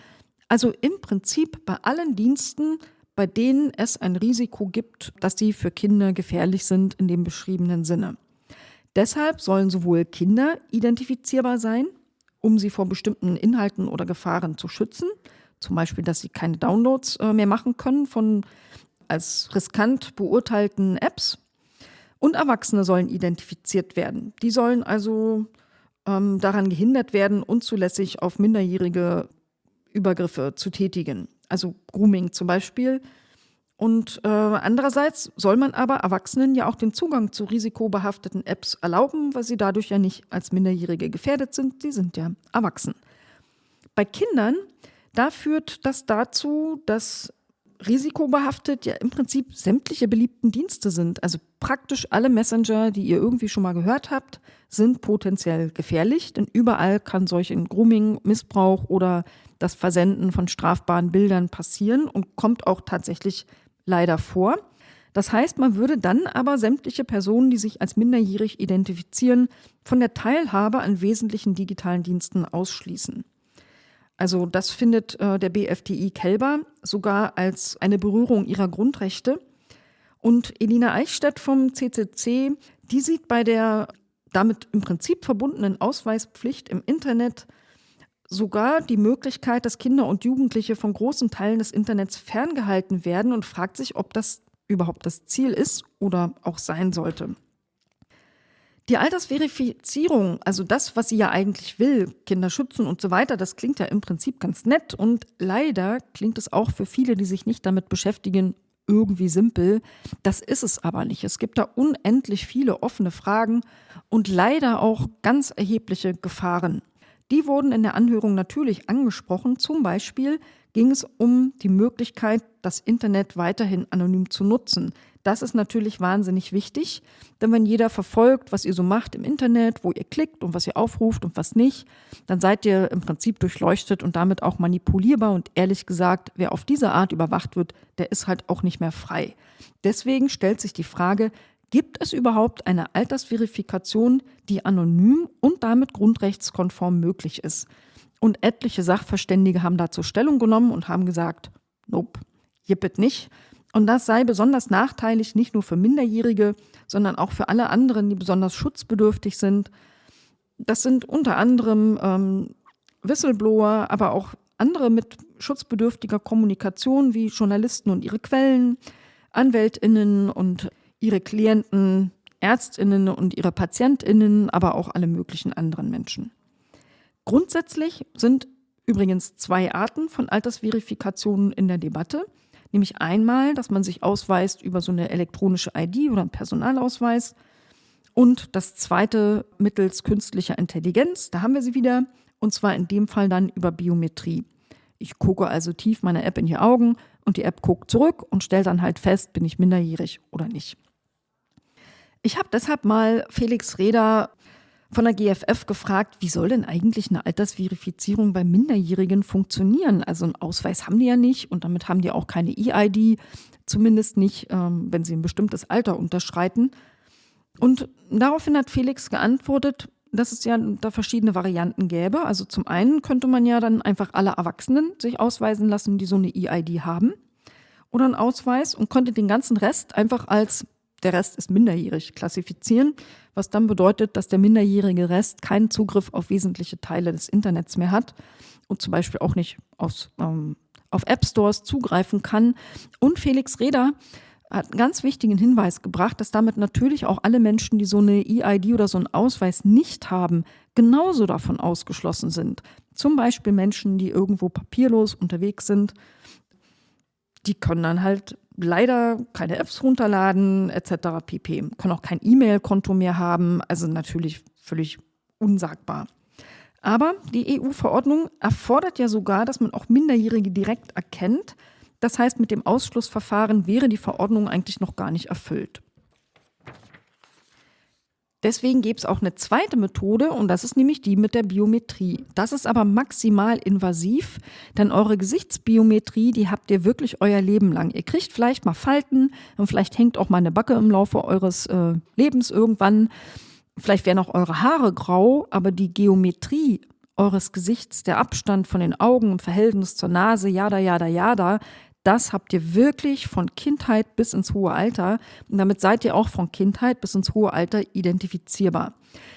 also im Prinzip bei allen Diensten, bei denen es ein Risiko gibt, dass sie für Kinder gefährlich sind in dem beschriebenen Sinne. Deshalb sollen sowohl Kinder identifizierbar sein, um sie vor bestimmten Inhalten oder Gefahren zu schützen, zum Beispiel, dass sie keine Downloads äh, mehr machen können von als riskant beurteilten Apps. Und Erwachsene sollen identifiziert werden. Die sollen also ähm, daran gehindert werden, unzulässig auf Minderjährige Übergriffe zu tätigen, also Grooming zum Beispiel. Und äh, andererseits soll man aber Erwachsenen ja auch den Zugang zu risikobehafteten Apps erlauben, weil sie dadurch ja nicht als Minderjährige gefährdet sind. Sie sind ja erwachsen. Bei Kindern, da führt das dazu, dass risikobehaftet ja im Prinzip sämtliche beliebten Dienste sind. Also praktisch alle Messenger, die ihr irgendwie schon mal gehört habt, sind potenziell gefährlich, denn überall kann solch ein Grooming, Missbrauch oder das Versenden von strafbaren Bildern passieren und kommt auch tatsächlich leider vor. Das heißt, man würde dann aber sämtliche Personen, die sich als minderjährig identifizieren, von der Teilhabe an wesentlichen digitalen Diensten ausschließen. Also das findet äh, der BFDI Kelber sogar als eine Berührung ihrer Grundrechte. Und Elina Eichstätt vom CCC, die sieht bei der damit im Prinzip verbundenen Ausweispflicht im Internet sogar die Möglichkeit, dass Kinder und Jugendliche von großen Teilen des Internets ferngehalten werden und fragt sich, ob das überhaupt das Ziel ist oder auch sein sollte. Die Altersverifizierung, also das, was sie ja eigentlich will, Kinder schützen und so weiter, das klingt ja im Prinzip ganz nett und leider klingt es auch für viele, die sich nicht damit beschäftigen, irgendwie simpel. Das ist es aber nicht. Es gibt da unendlich viele offene Fragen und leider auch ganz erhebliche Gefahren. Die wurden in der Anhörung natürlich angesprochen. Zum Beispiel ging es um die Möglichkeit, das Internet weiterhin anonym zu nutzen. Das ist natürlich wahnsinnig wichtig, denn wenn jeder verfolgt, was ihr so macht im Internet, wo ihr klickt und was ihr aufruft und was nicht, dann seid ihr im Prinzip durchleuchtet und damit auch manipulierbar. Und ehrlich gesagt, wer auf diese Art überwacht wird, der ist halt auch nicht mehr frei. Deswegen stellt sich die Frage, Gibt es überhaupt eine Altersverifikation, die anonym und damit grundrechtskonform möglich ist? Und etliche Sachverständige haben dazu Stellung genommen und haben gesagt, nope, jippet nicht. Und das sei besonders nachteilig nicht nur für Minderjährige, sondern auch für alle anderen, die besonders schutzbedürftig sind. Das sind unter anderem ähm, Whistleblower, aber auch andere mit schutzbedürftiger Kommunikation wie Journalisten und ihre Quellen, Anwältinnen und ihre Klienten, Ärztinnen und ihre Patientinnen, aber auch alle möglichen anderen Menschen. Grundsätzlich sind übrigens zwei Arten von Altersverifikationen in der Debatte. Nämlich einmal, dass man sich ausweist über so eine elektronische ID oder einen Personalausweis. Und das zweite mittels künstlicher Intelligenz, da haben wir sie wieder, und zwar in dem Fall dann über Biometrie. Ich gucke also tief meiner App in die Augen und die App guckt zurück und stellt dann halt fest, bin ich minderjährig oder nicht. Ich habe deshalb mal Felix Reda von der GFF gefragt, wie soll denn eigentlich eine Altersverifizierung bei Minderjährigen funktionieren? Also einen Ausweis haben die ja nicht und damit haben die auch keine E-ID, zumindest nicht, ähm, wenn sie ein bestimmtes Alter unterschreiten. Und daraufhin hat Felix geantwortet, dass es ja da verschiedene Varianten gäbe. Also zum einen könnte man ja dann einfach alle Erwachsenen sich ausweisen lassen, die so eine E-ID haben oder einen Ausweis und könnte den ganzen Rest einfach als der Rest ist minderjährig klassifizieren, was dann bedeutet, dass der minderjährige Rest keinen Zugriff auf wesentliche Teile des Internets mehr hat und zum Beispiel auch nicht aus, ähm, auf App Stores zugreifen kann. Und Felix Reda hat einen ganz wichtigen Hinweis gebracht, dass damit natürlich auch alle Menschen, die so eine EID oder so einen Ausweis nicht haben, genauso davon ausgeschlossen sind. Zum Beispiel Menschen, die irgendwo papierlos unterwegs sind, die können dann halt leider keine Apps runterladen etc. pp. Können auch kein E-Mail-Konto mehr haben, also natürlich völlig unsagbar. Aber die EU-Verordnung erfordert ja sogar, dass man auch Minderjährige direkt erkennt. Das heißt, mit dem Ausschlussverfahren wäre die Verordnung eigentlich noch gar nicht erfüllt. Deswegen gäbe es auch eine zweite Methode und das ist nämlich die mit der Biometrie. Das ist aber maximal invasiv, denn eure Gesichtsbiometrie, die habt ihr wirklich euer Leben lang. Ihr kriegt vielleicht mal Falten und vielleicht hängt auch mal eine Backe im Laufe eures äh, Lebens irgendwann. Vielleicht werden auch eure Haare grau, aber die Geometrie eures Gesichts, der Abstand von den Augen im Verhältnis zur Nase, jada, jada, jada, das habt ihr wirklich von Kindheit bis ins hohe Alter. Und damit seid ihr auch von Kindheit bis ins hohe Alter identifizierbar.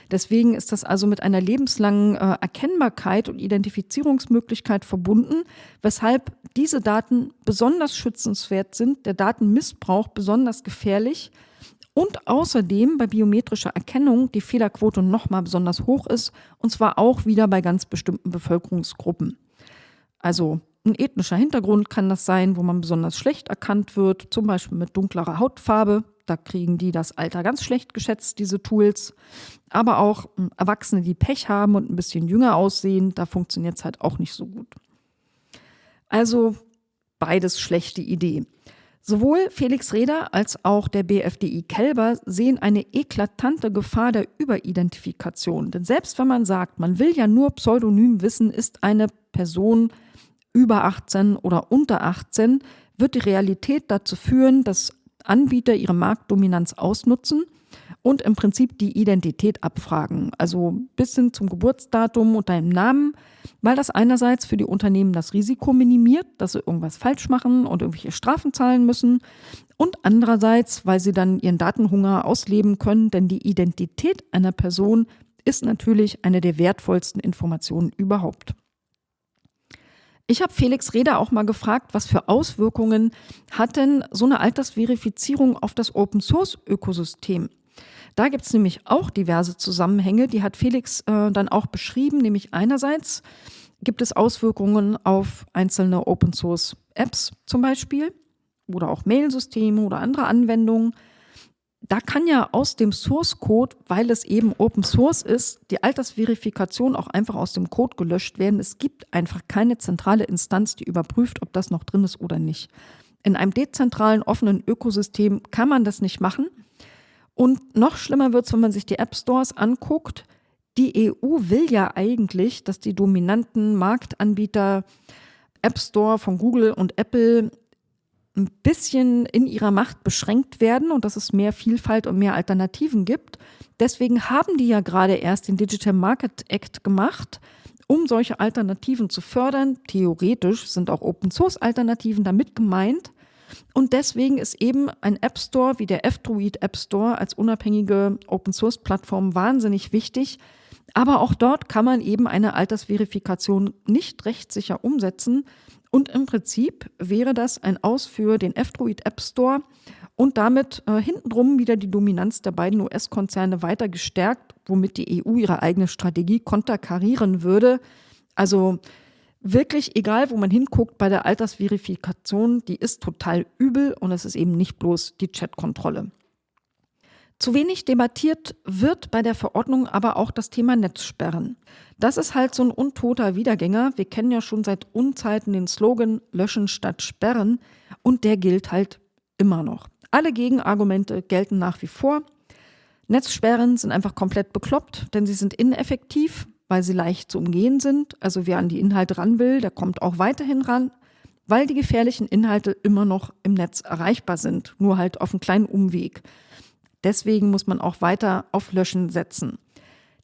Deswegen ist das also mit einer lebenslangen äh, Erkennbarkeit und Identifizierungsmöglichkeit verbunden, weshalb diese Daten besonders schützenswert sind, der Datenmissbrauch besonders gefährlich und außerdem bei biometrischer Erkennung die Fehlerquote nochmal besonders hoch ist, und zwar auch wieder bei ganz bestimmten Bevölkerungsgruppen. Also ein ethnischer Hintergrund kann das sein, wo man besonders schlecht erkannt wird, zum Beispiel mit dunklerer Hautfarbe. Da kriegen die das Alter ganz schlecht geschätzt, diese Tools. Aber auch hm, Erwachsene, die Pech haben und ein bisschen jünger aussehen, da funktioniert es halt auch nicht so gut. Also beides schlechte Idee. Sowohl Felix Reder als auch der BFDI Kelber sehen eine eklatante Gefahr der Überidentifikation. Denn selbst wenn man sagt, man will ja nur pseudonym wissen, ist eine Person über 18 oder unter 18, wird die Realität dazu führen, dass Anbieter ihre Marktdominanz ausnutzen und im Prinzip die Identität abfragen. Also bis hin zum Geburtsdatum und deinem Namen, weil das einerseits für die Unternehmen das Risiko minimiert, dass sie irgendwas falsch machen und irgendwelche Strafen zahlen müssen und andererseits, weil sie dann ihren Datenhunger ausleben können, denn die Identität einer Person ist natürlich eine der wertvollsten Informationen überhaupt. Ich habe Felix Reda auch mal gefragt, was für Auswirkungen hat denn so eine Altersverifizierung auf das Open-Source-Ökosystem? Da gibt es nämlich auch diverse Zusammenhänge, die hat Felix äh, dann auch beschrieben, nämlich einerseits gibt es Auswirkungen auf einzelne Open-Source-Apps zum Beispiel oder auch Mailsysteme oder andere Anwendungen da kann ja aus dem Source Code, weil es eben Open Source ist, die Altersverifikation auch einfach aus dem Code gelöscht werden. Es gibt einfach keine zentrale Instanz, die überprüft, ob das noch drin ist oder nicht. In einem dezentralen, offenen Ökosystem kann man das nicht machen. Und noch schlimmer wird es, wenn man sich die App Stores anguckt. Die EU will ja eigentlich, dass die dominanten Marktanbieter App Store von Google und Apple ein bisschen in ihrer Macht beschränkt werden und dass es mehr Vielfalt und mehr Alternativen gibt. Deswegen haben die ja gerade erst den Digital Market Act gemacht, um solche Alternativen zu fördern. Theoretisch sind auch Open-Source-Alternativen damit gemeint. Und deswegen ist eben ein App Store wie der F-Droid App Store als unabhängige Open-Source-Plattform wahnsinnig wichtig. Aber auch dort kann man eben eine Altersverifikation nicht rechtssicher umsetzen, und im Prinzip wäre das ein Aus für den F-Droid App Store und damit äh, hintenrum wieder die Dominanz der beiden US-Konzerne weiter gestärkt, womit die EU ihre eigene Strategie konterkarieren würde. Also wirklich egal, wo man hinguckt bei der Altersverifikation, die ist total übel und es ist eben nicht bloß die Chatkontrolle. Zu wenig debattiert wird bei der Verordnung aber auch das Thema Netzsperren. Das ist halt so ein untoter Wiedergänger. Wir kennen ja schon seit Unzeiten den Slogan Löschen statt Sperren und der gilt halt immer noch. Alle Gegenargumente gelten nach wie vor. Netzsperren sind einfach komplett bekloppt, denn sie sind ineffektiv, weil sie leicht zu umgehen sind. Also wer an die Inhalte ran will, der kommt auch weiterhin ran, weil die gefährlichen Inhalte immer noch im Netz erreichbar sind, nur halt auf einen kleinen Umweg. Deswegen muss man auch weiter auf Löschen setzen.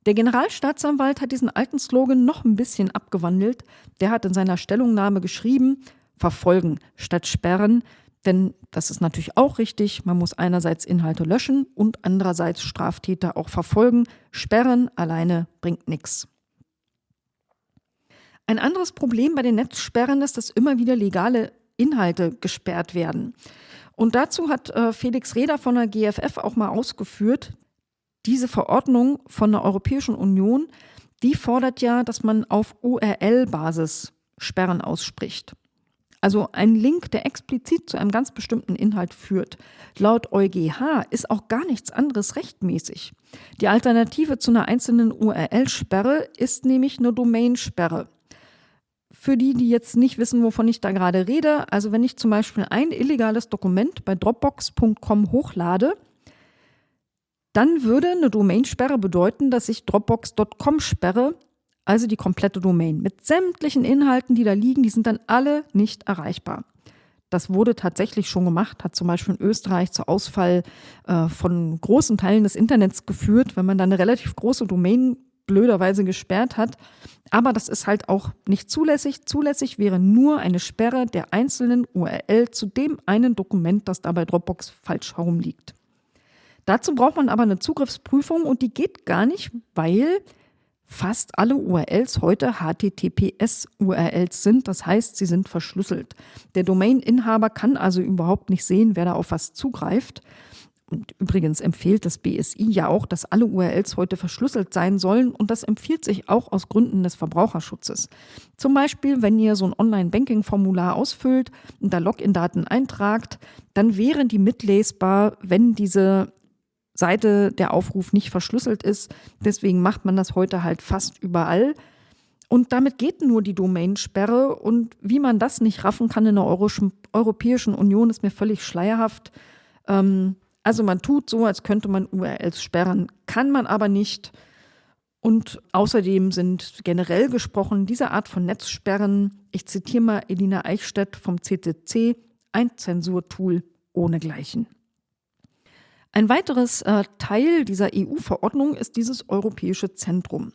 Der Generalstaatsanwalt hat diesen alten Slogan noch ein bisschen abgewandelt. Der hat in seiner Stellungnahme geschrieben, verfolgen statt sperren. Denn das ist natürlich auch richtig. Man muss einerseits Inhalte löschen und andererseits Straftäter auch verfolgen. Sperren alleine bringt nichts. Ein anderes Problem bei den Netzsperren ist, dass immer wieder legale Inhalte gesperrt werden. Und dazu hat äh, Felix Reder von der GFF auch mal ausgeführt, diese Verordnung von der Europäischen Union, die fordert ja, dass man auf URL-Basis Sperren ausspricht. Also ein Link, der explizit zu einem ganz bestimmten Inhalt führt. Laut EuGH ist auch gar nichts anderes rechtmäßig. Die Alternative zu einer einzelnen URL-Sperre ist nämlich eine Domain-Sperre. Für die, die jetzt nicht wissen, wovon ich da gerade rede, also wenn ich zum Beispiel ein illegales Dokument bei Dropbox.com hochlade, dann würde eine Domainsperre bedeuten, dass ich Dropbox.com sperre, also die komplette Domain. Mit sämtlichen Inhalten, die da liegen, die sind dann alle nicht erreichbar. Das wurde tatsächlich schon gemacht, hat zum Beispiel in Österreich zu Ausfall äh, von großen Teilen des Internets geführt, wenn man dann eine relativ große Domain blöderweise gesperrt hat. Aber das ist halt auch nicht zulässig. Zulässig wäre nur eine Sperre der einzelnen URL zu dem einen Dokument, das da bei Dropbox falsch herumliegt. Dazu braucht man aber eine Zugriffsprüfung und die geht gar nicht, weil fast alle URLs heute HTTPS-URLs sind. Das heißt, sie sind verschlüsselt. Der Domain-Inhaber kann also überhaupt nicht sehen, wer da auf was zugreift. Und übrigens empfiehlt das BSI ja auch, dass alle URLs heute verschlüsselt sein sollen und das empfiehlt sich auch aus Gründen des Verbraucherschutzes. Zum Beispiel, wenn ihr so ein Online-Banking-Formular ausfüllt und da Login-Daten eintragt, dann wären die mitlesbar, wenn diese Seite der Aufruf nicht verschlüsselt ist. Deswegen macht man das heute halt fast überall. Und damit geht nur die Domainsperre. Und wie man das nicht raffen kann in der Europäischen Union, ist mir völlig schleierhaft. Ähm, also man tut so, als könnte man URLs sperren, kann man aber nicht. Und außerdem sind generell gesprochen diese Art von Netzsperren, ich zitiere mal Elina Eichstätt vom CCC, ein Zensurtool ohnegleichen. Ein weiteres äh, Teil dieser EU-Verordnung ist dieses Europäische Zentrum.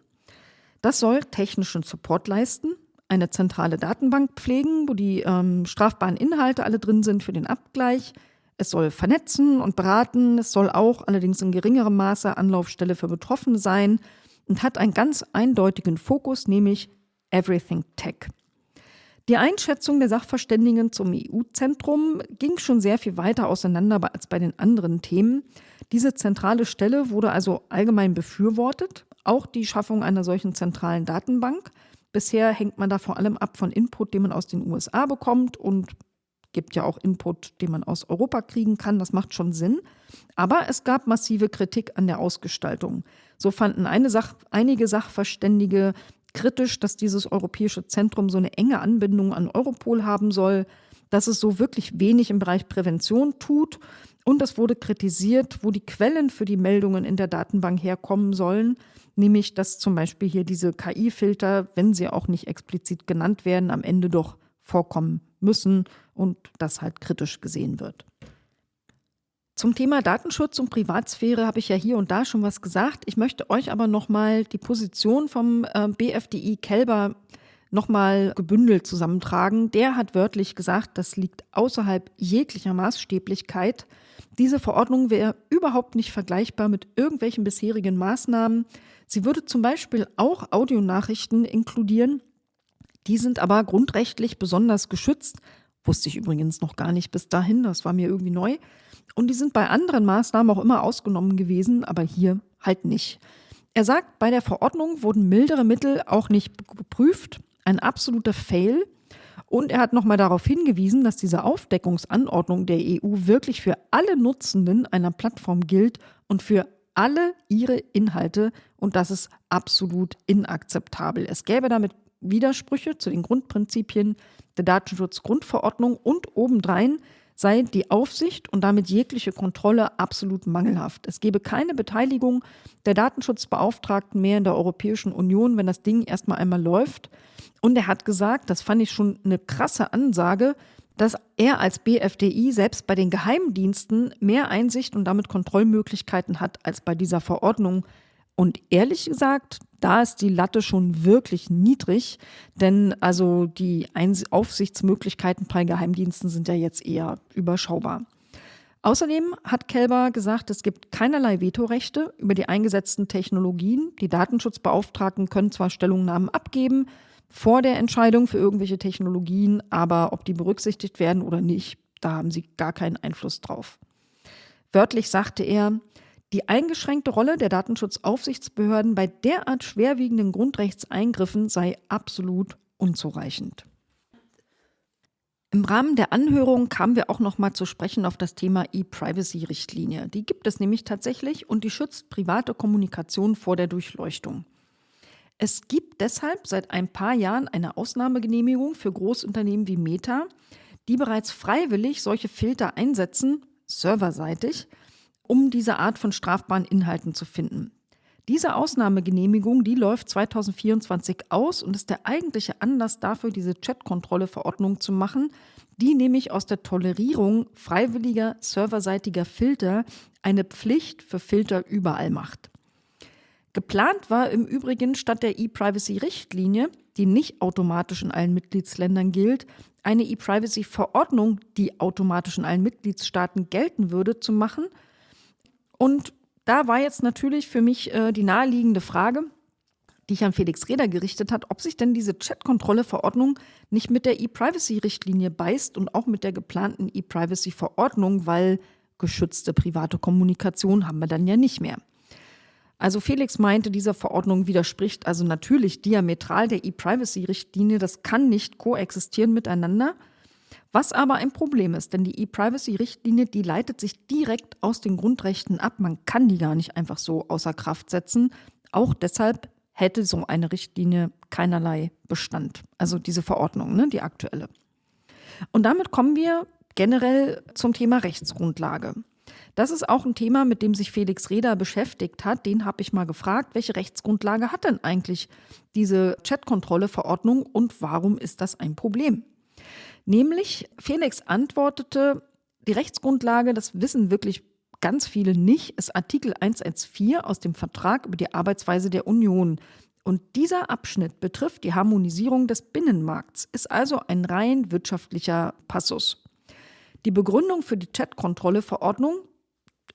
Das soll technischen Support leisten, eine zentrale Datenbank pflegen, wo die ähm, strafbaren Inhalte alle drin sind für den Abgleich, es soll vernetzen und beraten, es soll auch allerdings in geringerem Maße Anlaufstelle für Betroffene sein und hat einen ganz eindeutigen Fokus, nämlich Everything Tech. Die Einschätzung der Sachverständigen zum EU-Zentrum ging schon sehr viel weiter auseinander als bei den anderen Themen. Diese zentrale Stelle wurde also allgemein befürwortet, auch die Schaffung einer solchen zentralen Datenbank. Bisher hängt man da vor allem ab von Input, den man aus den USA bekommt und gibt ja auch Input, den man aus Europa kriegen kann. Das macht schon Sinn. Aber es gab massive Kritik an der Ausgestaltung. So fanden Sach einige Sachverständige kritisch, dass dieses europäische Zentrum so eine enge Anbindung an Europol haben soll, dass es so wirklich wenig im Bereich Prävention tut. Und es wurde kritisiert, wo die Quellen für die Meldungen in der Datenbank herkommen sollen, nämlich dass zum Beispiel hier diese KI-Filter, wenn sie auch nicht explizit genannt werden, am Ende doch vorkommen müssen und das halt kritisch gesehen wird. Zum Thema Datenschutz und Privatsphäre habe ich ja hier und da schon was gesagt. Ich möchte euch aber nochmal die Position vom äh, BFDI Kelber nochmal gebündelt zusammentragen. Der hat wörtlich gesagt, das liegt außerhalb jeglicher Maßstäblichkeit. Diese Verordnung wäre überhaupt nicht vergleichbar mit irgendwelchen bisherigen Maßnahmen. Sie würde zum Beispiel auch Audionachrichten inkludieren, die sind aber grundrechtlich besonders geschützt. Wusste ich übrigens noch gar nicht bis dahin, das war mir irgendwie neu. Und die sind bei anderen Maßnahmen auch immer ausgenommen gewesen, aber hier halt nicht. Er sagt, bei der Verordnung wurden mildere Mittel auch nicht geprüft. Ein absoluter Fail. Und er hat nochmal darauf hingewiesen, dass diese Aufdeckungsanordnung der EU wirklich für alle Nutzenden einer Plattform gilt und für alle ihre Inhalte. Und das ist absolut inakzeptabel. Es gäbe damit Widersprüche zu den Grundprinzipien der Datenschutzgrundverordnung und obendrein sei die Aufsicht und damit jegliche Kontrolle absolut mangelhaft. Es gebe keine Beteiligung der Datenschutzbeauftragten mehr in der Europäischen Union, wenn das Ding erstmal einmal läuft. Und er hat gesagt, das fand ich schon eine krasse Ansage, dass er als BFDI selbst bei den Geheimdiensten mehr Einsicht und damit Kontrollmöglichkeiten hat als bei dieser Verordnung. Und ehrlich gesagt, da ist die Latte schon wirklich niedrig, denn also die Aufsichtsmöglichkeiten bei Geheimdiensten sind ja jetzt eher überschaubar. Außerdem hat Kelber gesagt, es gibt keinerlei Vetorechte über die eingesetzten Technologien. Die Datenschutzbeauftragten können zwar Stellungnahmen abgeben vor der Entscheidung für irgendwelche Technologien, aber ob die berücksichtigt werden oder nicht, da haben sie gar keinen Einfluss drauf. Wörtlich sagte er, die eingeschränkte Rolle der Datenschutzaufsichtsbehörden bei derart schwerwiegenden Grundrechtseingriffen sei absolut unzureichend. Im Rahmen der Anhörung kamen wir auch noch mal zu sprechen auf das Thema E-Privacy-Richtlinie. Die gibt es nämlich tatsächlich und die schützt private Kommunikation vor der Durchleuchtung. Es gibt deshalb seit ein paar Jahren eine Ausnahmegenehmigung für Großunternehmen wie Meta, die bereits freiwillig solche Filter einsetzen, serverseitig, um diese Art von strafbaren Inhalten zu finden. Diese Ausnahmegenehmigung, die läuft 2024 aus und ist der eigentliche Anlass dafür, diese Chatkontrolle-Verordnung zu machen, die nämlich aus der Tolerierung freiwilliger serverseitiger Filter eine Pflicht für Filter überall macht. Geplant war im Übrigen statt der E-Privacy-Richtlinie, die nicht automatisch in allen Mitgliedsländern gilt, eine E-Privacy-Verordnung, die automatisch in allen Mitgliedstaaten gelten würde, zu machen. Und da war jetzt natürlich für mich äh, die naheliegende Frage, die ich an Felix Reder gerichtet hat, ob sich denn diese Chatkontrolle-Verordnung nicht mit der E-Privacy-Richtlinie beißt und auch mit der geplanten E-Privacy-Verordnung, weil geschützte private Kommunikation haben wir dann ja nicht mehr. Also Felix meinte, diese Verordnung widerspricht also natürlich diametral der E-Privacy-Richtlinie. Das kann nicht koexistieren miteinander. Was aber ein Problem ist, denn die E-Privacy-Richtlinie, die leitet sich direkt aus den Grundrechten ab. Man kann die gar nicht einfach so außer Kraft setzen. Auch deshalb hätte so eine Richtlinie keinerlei Bestand. Also diese Verordnung, ne, die aktuelle. Und damit kommen wir generell zum Thema Rechtsgrundlage. Das ist auch ein Thema, mit dem sich Felix Reda beschäftigt hat. Den habe ich mal gefragt, welche Rechtsgrundlage hat denn eigentlich diese Chatkontrolle-Verordnung und warum ist das ein Problem? Nämlich, Felix antwortete, die Rechtsgrundlage, das wissen wirklich ganz viele nicht, ist Artikel 114 aus dem Vertrag über die Arbeitsweise der Union. Und dieser Abschnitt betrifft die Harmonisierung des Binnenmarkts, ist also ein rein wirtschaftlicher Passus. Die Begründung für die Chatkontrolle-Verordnung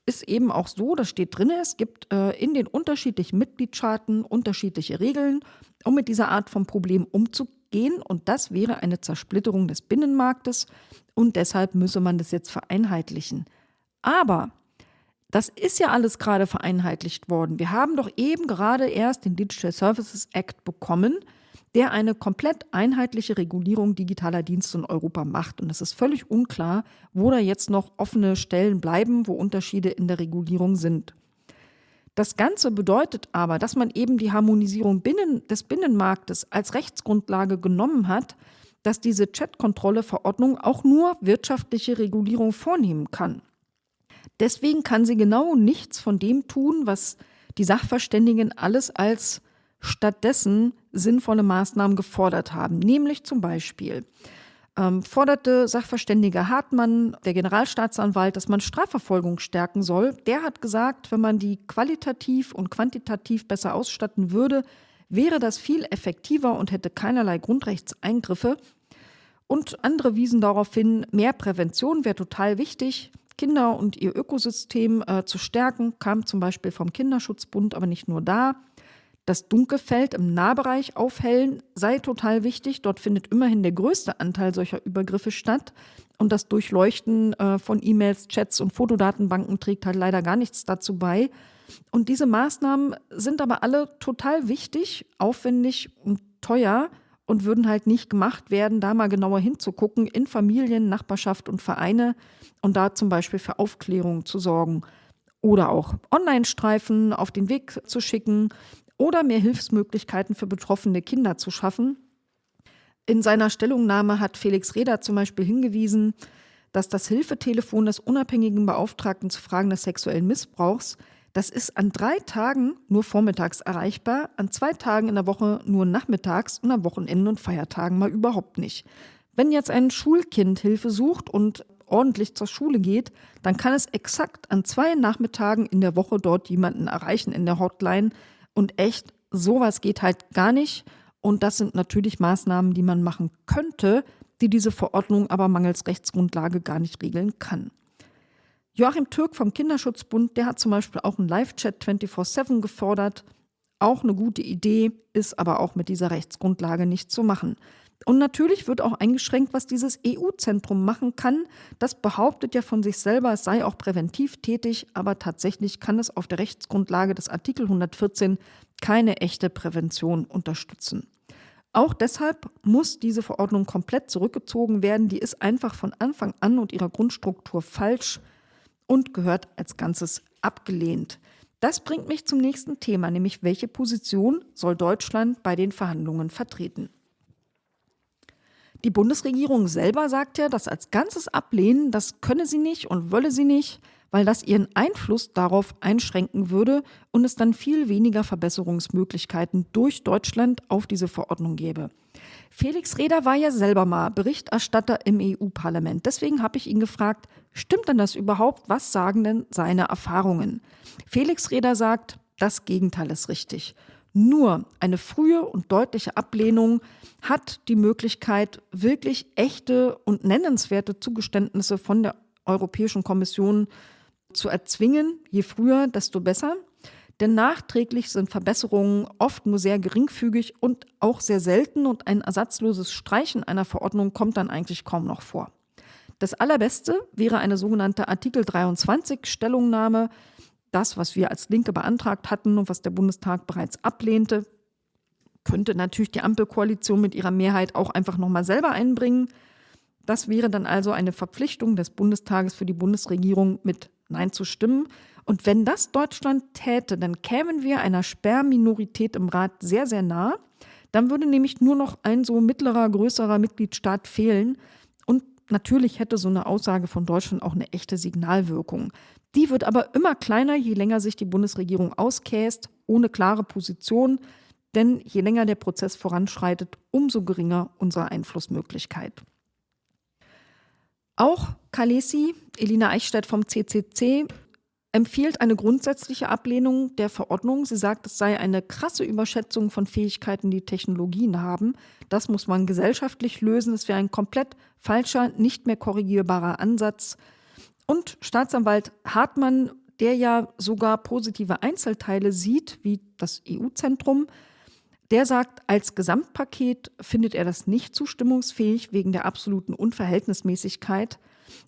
ist eben auch so, das steht drin, es gibt äh, in den unterschiedlichen Mitgliedstaaten unterschiedliche Regeln, um mit dieser Art von Problem umzugehen. Und das wäre eine Zersplitterung des Binnenmarktes und deshalb müsse man das jetzt vereinheitlichen. Aber das ist ja alles gerade vereinheitlicht worden. Wir haben doch eben gerade erst den Digital Services Act bekommen, der eine komplett einheitliche Regulierung digitaler Dienste in Europa macht. Und es ist völlig unklar, wo da jetzt noch offene Stellen bleiben, wo Unterschiede in der Regulierung sind. Das Ganze bedeutet aber, dass man eben die Harmonisierung binnen, des Binnenmarktes als Rechtsgrundlage genommen hat, dass diese Chatkontrolle-Verordnung auch nur wirtschaftliche Regulierung vornehmen kann. Deswegen kann sie genau nichts von dem tun, was die Sachverständigen alles als stattdessen sinnvolle Maßnahmen gefordert haben. Nämlich zum Beispiel ähm, forderte Sachverständiger Hartmann, der Generalstaatsanwalt, dass man Strafverfolgung stärken soll. Der hat gesagt, wenn man die qualitativ und quantitativ besser ausstatten würde, wäre das viel effektiver und hätte keinerlei Grundrechtseingriffe. Und andere wiesen darauf hin, mehr Prävention wäre total wichtig. Kinder und ihr Ökosystem äh, zu stärken, kam zum Beispiel vom Kinderschutzbund, aber nicht nur da. Das Dunkelfeld im Nahbereich aufhellen sei total wichtig. Dort findet immerhin der größte Anteil solcher Übergriffe statt. Und das Durchleuchten äh, von E-Mails, Chats und Fotodatenbanken trägt halt leider gar nichts dazu bei. Und diese Maßnahmen sind aber alle total wichtig, aufwendig und teuer und würden halt nicht gemacht werden, da mal genauer hinzugucken in Familien, Nachbarschaft und Vereine und da zum Beispiel für Aufklärung zu sorgen oder auch Online-Streifen auf den Weg zu schicken oder mehr Hilfsmöglichkeiten für betroffene Kinder zu schaffen. In seiner Stellungnahme hat Felix Reda zum Beispiel hingewiesen, dass das Hilfetelefon des unabhängigen Beauftragten zu Fragen des sexuellen Missbrauchs, das ist an drei Tagen nur vormittags erreichbar, an zwei Tagen in der Woche nur nachmittags und am Wochenende und Feiertagen mal überhaupt nicht. Wenn jetzt ein Schulkind Hilfe sucht und ordentlich zur Schule geht, dann kann es exakt an zwei Nachmittagen in der Woche dort jemanden erreichen in der Hotline, und echt, sowas geht halt gar nicht. Und das sind natürlich Maßnahmen, die man machen könnte, die diese Verordnung aber mangels Rechtsgrundlage gar nicht regeln kann. Joachim Türk vom Kinderschutzbund, der hat zum Beispiel auch einen Live-Chat 24-7 gefordert. Auch eine gute Idee, ist aber auch mit dieser Rechtsgrundlage nicht zu machen. Und natürlich wird auch eingeschränkt, was dieses EU-Zentrum machen kann. Das behauptet ja von sich selber, es sei auch präventiv tätig, aber tatsächlich kann es auf der Rechtsgrundlage des Artikel 114 keine echte Prävention unterstützen. Auch deshalb muss diese Verordnung komplett zurückgezogen werden. Die ist einfach von Anfang an und ihrer Grundstruktur falsch und gehört als Ganzes abgelehnt. Das bringt mich zum nächsten Thema, nämlich welche Position soll Deutschland bei den Verhandlungen vertreten? Die Bundesregierung selber sagt ja, das als Ganzes ablehnen, das könne sie nicht und wolle sie nicht, weil das ihren Einfluss darauf einschränken würde und es dann viel weniger Verbesserungsmöglichkeiten durch Deutschland auf diese Verordnung gäbe. Felix Reder war ja selber mal Berichterstatter im EU-Parlament. Deswegen habe ich ihn gefragt, stimmt denn das überhaupt? Was sagen denn seine Erfahrungen? Felix Reder sagt, das Gegenteil ist richtig. Nur eine frühe und deutliche Ablehnung hat die Möglichkeit, wirklich echte und nennenswerte Zugeständnisse von der Europäischen Kommission zu erzwingen. Je früher, desto besser. Denn nachträglich sind Verbesserungen oft nur sehr geringfügig und auch sehr selten und ein ersatzloses Streichen einer Verordnung kommt dann eigentlich kaum noch vor. Das Allerbeste wäre eine sogenannte Artikel 23 Stellungnahme, das, was wir als Linke beantragt hatten und was der Bundestag bereits ablehnte, könnte natürlich die Ampelkoalition mit ihrer Mehrheit auch einfach nochmal selber einbringen. Das wäre dann also eine Verpflichtung des Bundestages für die Bundesregierung, mit Nein zu stimmen. Und wenn das Deutschland täte, dann kämen wir einer Sperrminorität im Rat sehr, sehr nah. Dann würde nämlich nur noch ein so mittlerer, größerer Mitgliedstaat fehlen. Und natürlich hätte so eine Aussage von Deutschland auch eine echte Signalwirkung. Die wird aber immer kleiner, je länger sich die Bundesregierung auskäst, ohne klare Position. Denn je länger der Prozess voranschreitet, umso geringer unsere Einflussmöglichkeit. Auch Kalesi, Elina Eichstädt vom CCC, empfiehlt eine grundsätzliche Ablehnung der Verordnung. Sie sagt, es sei eine krasse Überschätzung von Fähigkeiten, die Technologien haben. Das muss man gesellschaftlich lösen. Es wäre ein komplett falscher, nicht mehr korrigierbarer Ansatz. Und Staatsanwalt Hartmann, der ja sogar positive Einzelteile sieht, wie das EU-Zentrum, der sagt, als Gesamtpaket findet er das nicht zustimmungsfähig wegen der absoluten Unverhältnismäßigkeit.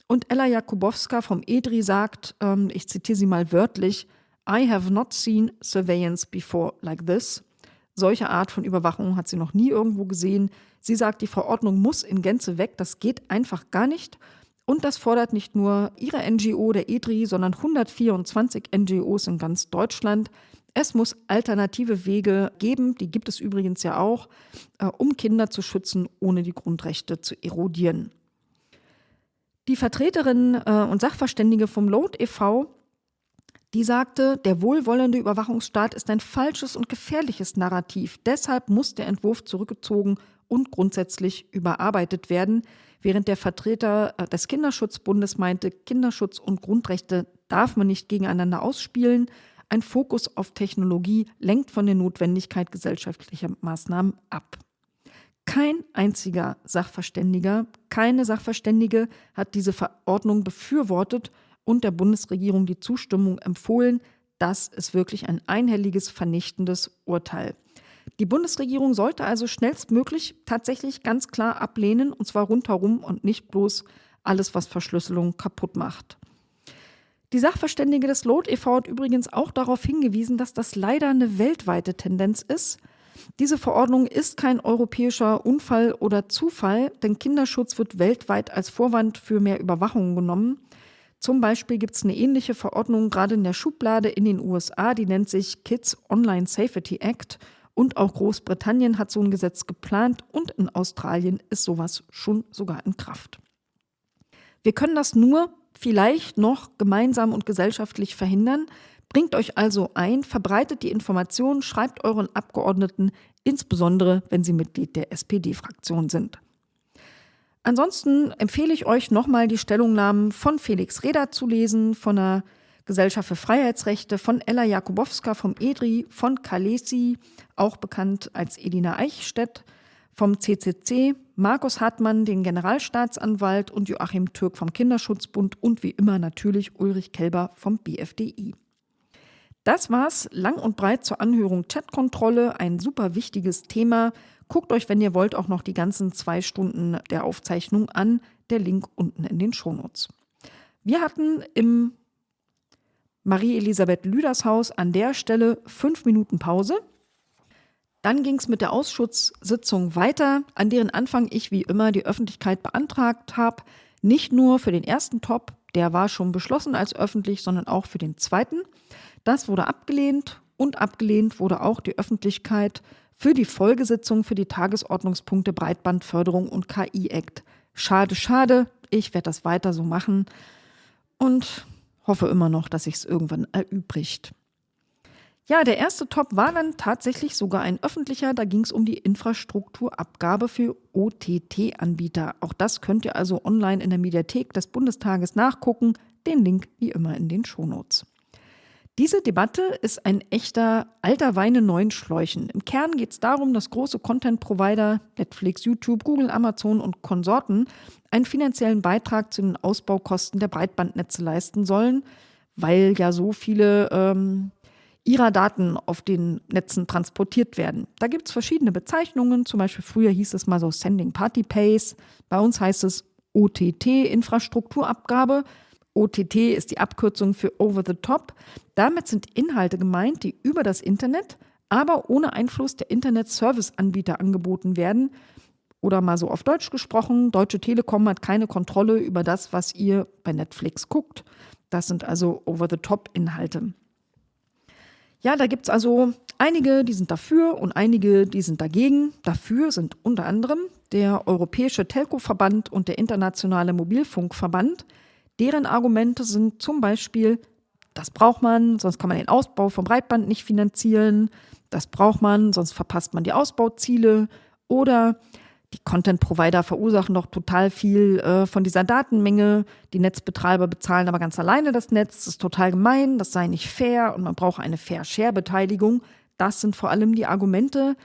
Und Ella Jakubowska vom EDRI sagt, ähm, ich zitiere sie mal wörtlich, I have not seen surveillance before like this. Solche Art von Überwachung hat sie noch nie irgendwo gesehen. Sie sagt, die Verordnung muss in Gänze weg, das geht einfach gar nicht. Und das fordert nicht nur ihre NGO, der EDRI, sondern 124 NGOs in ganz Deutschland. Es muss alternative Wege geben, die gibt es übrigens ja auch, äh, um Kinder zu schützen, ohne die Grundrechte zu erodieren. Die Vertreterin äh, und Sachverständige vom Load e.V., die sagte, der wohlwollende Überwachungsstaat ist ein falsches und gefährliches Narrativ. Deshalb muss der Entwurf zurückgezogen und grundsätzlich überarbeitet werden, während der Vertreter äh, des Kinderschutzbundes meinte, Kinderschutz und Grundrechte darf man nicht gegeneinander ausspielen. Ein Fokus auf Technologie lenkt von der Notwendigkeit gesellschaftlicher Maßnahmen ab. Kein einziger Sachverständiger, keine Sachverständige hat diese Verordnung befürwortet und der Bundesregierung die Zustimmung empfohlen. Das ist wirklich ein einhelliges, vernichtendes Urteil. Die Bundesregierung sollte also schnellstmöglich tatsächlich ganz klar ablehnen, und zwar rundherum und nicht bloß alles, was Verschlüsselung kaputt macht. Die Sachverständige des LOT e.V. hat übrigens auch darauf hingewiesen, dass das leider eine weltweite Tendenz ist. Diese Verordnung ist kein europäischer Unfall oder Zufall, denn Kinderschutz wird weltweit als Vorwand für mehr Überwachung genommen. Zum Beispiel gibt es eine ähnliche Verordnung gerade in der Schublade in den USA, die nennt sich Kids Online Safety Act. Und auch Großbritannien hat so ein Gesetz geplant und in Australien ist sowas schon sogar in Kraft. Wir können das nur vielleicht noch gemeinsam und gesellschaftlich verhindern. Bringt euch also ein, verbreitet die Informationen, schreibt euren Abgeordneten, insbesondere wenn sie Mitglied der SPD-Fraktion sind. Ansonsten empfehle ich euch nochmal die Stellungnahmen von Felix Reda zu lesen, von der Gesellschaft für Freiheitsrechte, von Ella Jakubowska vom EDRI, von Kalesi, auch bekannt als Edina Eichstätt, vom CCC, Markus Hartmann, den Generalstaatsanwalt und Joachim Türk vom Kinderschutzbund und wie immer natürlich Ulrich Kelber vom BFDI. Das war's lang und breit zur Anhörung Chatkontrolle, ein super wichtiges Thema. Guckt euch, wenn ihr wollt, auch noch die ganzen zwei Stunden der Aufzeichnung an. Der Link unten in den Shownotes. Wir hatten im Marie-Elisabeth Lüders Haus an der Stelle fünf Minuten Pause. Dann ging es mit der Ausschusssitzung weiter, an deren Anfang ich wie immer die Öffentlichkeit beantragt habe. Nicht nur für den ersten Top, der war schon beschlossen als öffentlich, sondern auch für den zweiten. Das wurde abgelehnt und abgelehnt wurde auch die Öffentlichkeit für die Folgesitzung für die Tagesordnungspunkte Breitbandförderung und KI-Act. Schade, schade. Ich werde das weiter so machen und hoffe immer noch, dass sich es irgendwann erübrigt. Ja, der erste Top war dann tatsächlich sogar ein öffentlicher. Da ging es um die Infrastrukturabgabe für OTT-Anbieter. Auch das könnt ihr also online in der Mediathek des Bundestages nachgucken. Den Link wie immer in den Shownotes. Diese Debatte ist ein echter alter Wein in neuen Schläuchen. Im Kern geht es darum, dass große Content-Provider, Netflix, YouTube, Google, Amazon und Konsorten einen finanziellen Beitrag zu den Ausbaukosten der Breitbandnetze leisten sollen, weil ja so viele ähm, ihrer Daten auf den Netzen transportiert werden. Da gibt es verschiedene Bezeichnungen, zum Beispiel früher hieß es mal so Sending Party Pays, bei uns heißt es OTT, Infrastrukturabgabe. OTT ist die Abkürzung für Over the Top. Damit sind Inhalte gemeint, die über das Internet, aber ohne Einfluss der Internet-Service-Anbieter angeboten werden. Oder mal so auf Deutsch gesprochen, Deutsche Telekom hat keine Kontrolle über das, was ihr bei Netflix guckt. Das sind also Over-the-Top-Inhalte. Ja, da gibt es also einige, die sind dafür und einige, die sind dagegen. Dafür sind unter anderem der Europäische Telco-Verband und der Internationale Mobilfunkverband. Deren Argumente sind zum Beispiel, das braucht man, sonst kann man den Ausbau vom Breitband nicht finanzieren. Das braucht man, sonst verpasst man die Ausbauziele. Oder die Content-Provider verursachen doch total viel äh, von dieser Datenmenge. Die Netzbetreiber bezahlen aber ganz alleine das Netz. Das ist total gemein, das sei nicht fair und man braucht eine Fair-Share-Beteiligung. Das sind vor allem die Argumente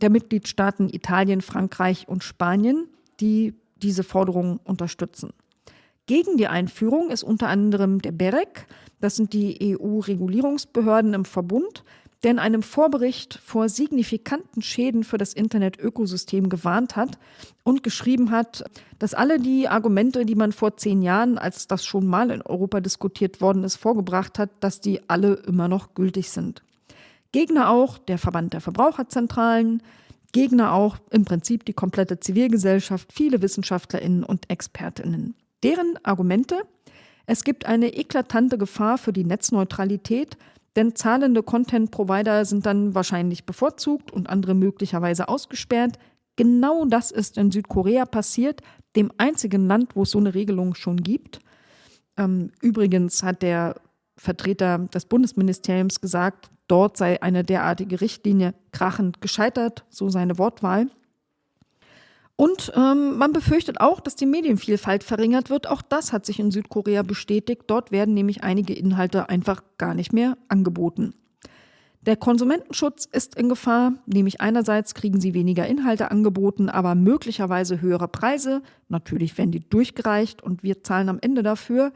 der Mitgliedstaaten Italien, Frankreich und Spanien, die diese Forderungen unterstützen. Gegen die Einführung ist unter anderem der BEREC, das sind die EU-Regulierungsbehörden im Verbund, der in einem Vorbericht vor signifikanten Schäden für das Internet-Ökosystem gewarnt hat und geschrieben hat, dass alle die Argumente, die man vor zehn Jahren, als das schon mal in Europa diskutiert worden ist, vorgebracht hat, dass die alle immer noch gültig sind. Gegner auch der Verband der Verbraucherzentralen, Gegner auch im Prinzip die komplette Zivilgesellschaft, viele Wissenschaftlerinnen und Expertinnen. Deren Argumente, es gibt eine eklatante Gefahr für die Netzneutralität, denn zahlende Content-Provider sind dann wahrscheinlich bevorzugt und andere möglicherweise ausgesperrt. Genau das ist in Südkorea passiert, dem einzigen Land, wo es so eine Regelung schon gibt. Ähm, übrigens hat der Vertreter des Bundesministeriums gesagt, dort sei eine derartige Richtlinie krachend gescheitert, so seine Wortwahl. Und ähm, man befürchtet auch, dass die Medienvielfalt verringert wird. Auch das hat sich in Südkorea bestätigt. Dort werden nämlich einige Inhalte einfach gar nicht mehr angeboten. Der Konsumentenschutz ist in Gefahr, nämlich einerseits kriegen sie weniger Inhalte angeboten, aber möglicherweise höhere Preise. Natürlich werden die durchgereicht und wir zahlen am Ende dafür.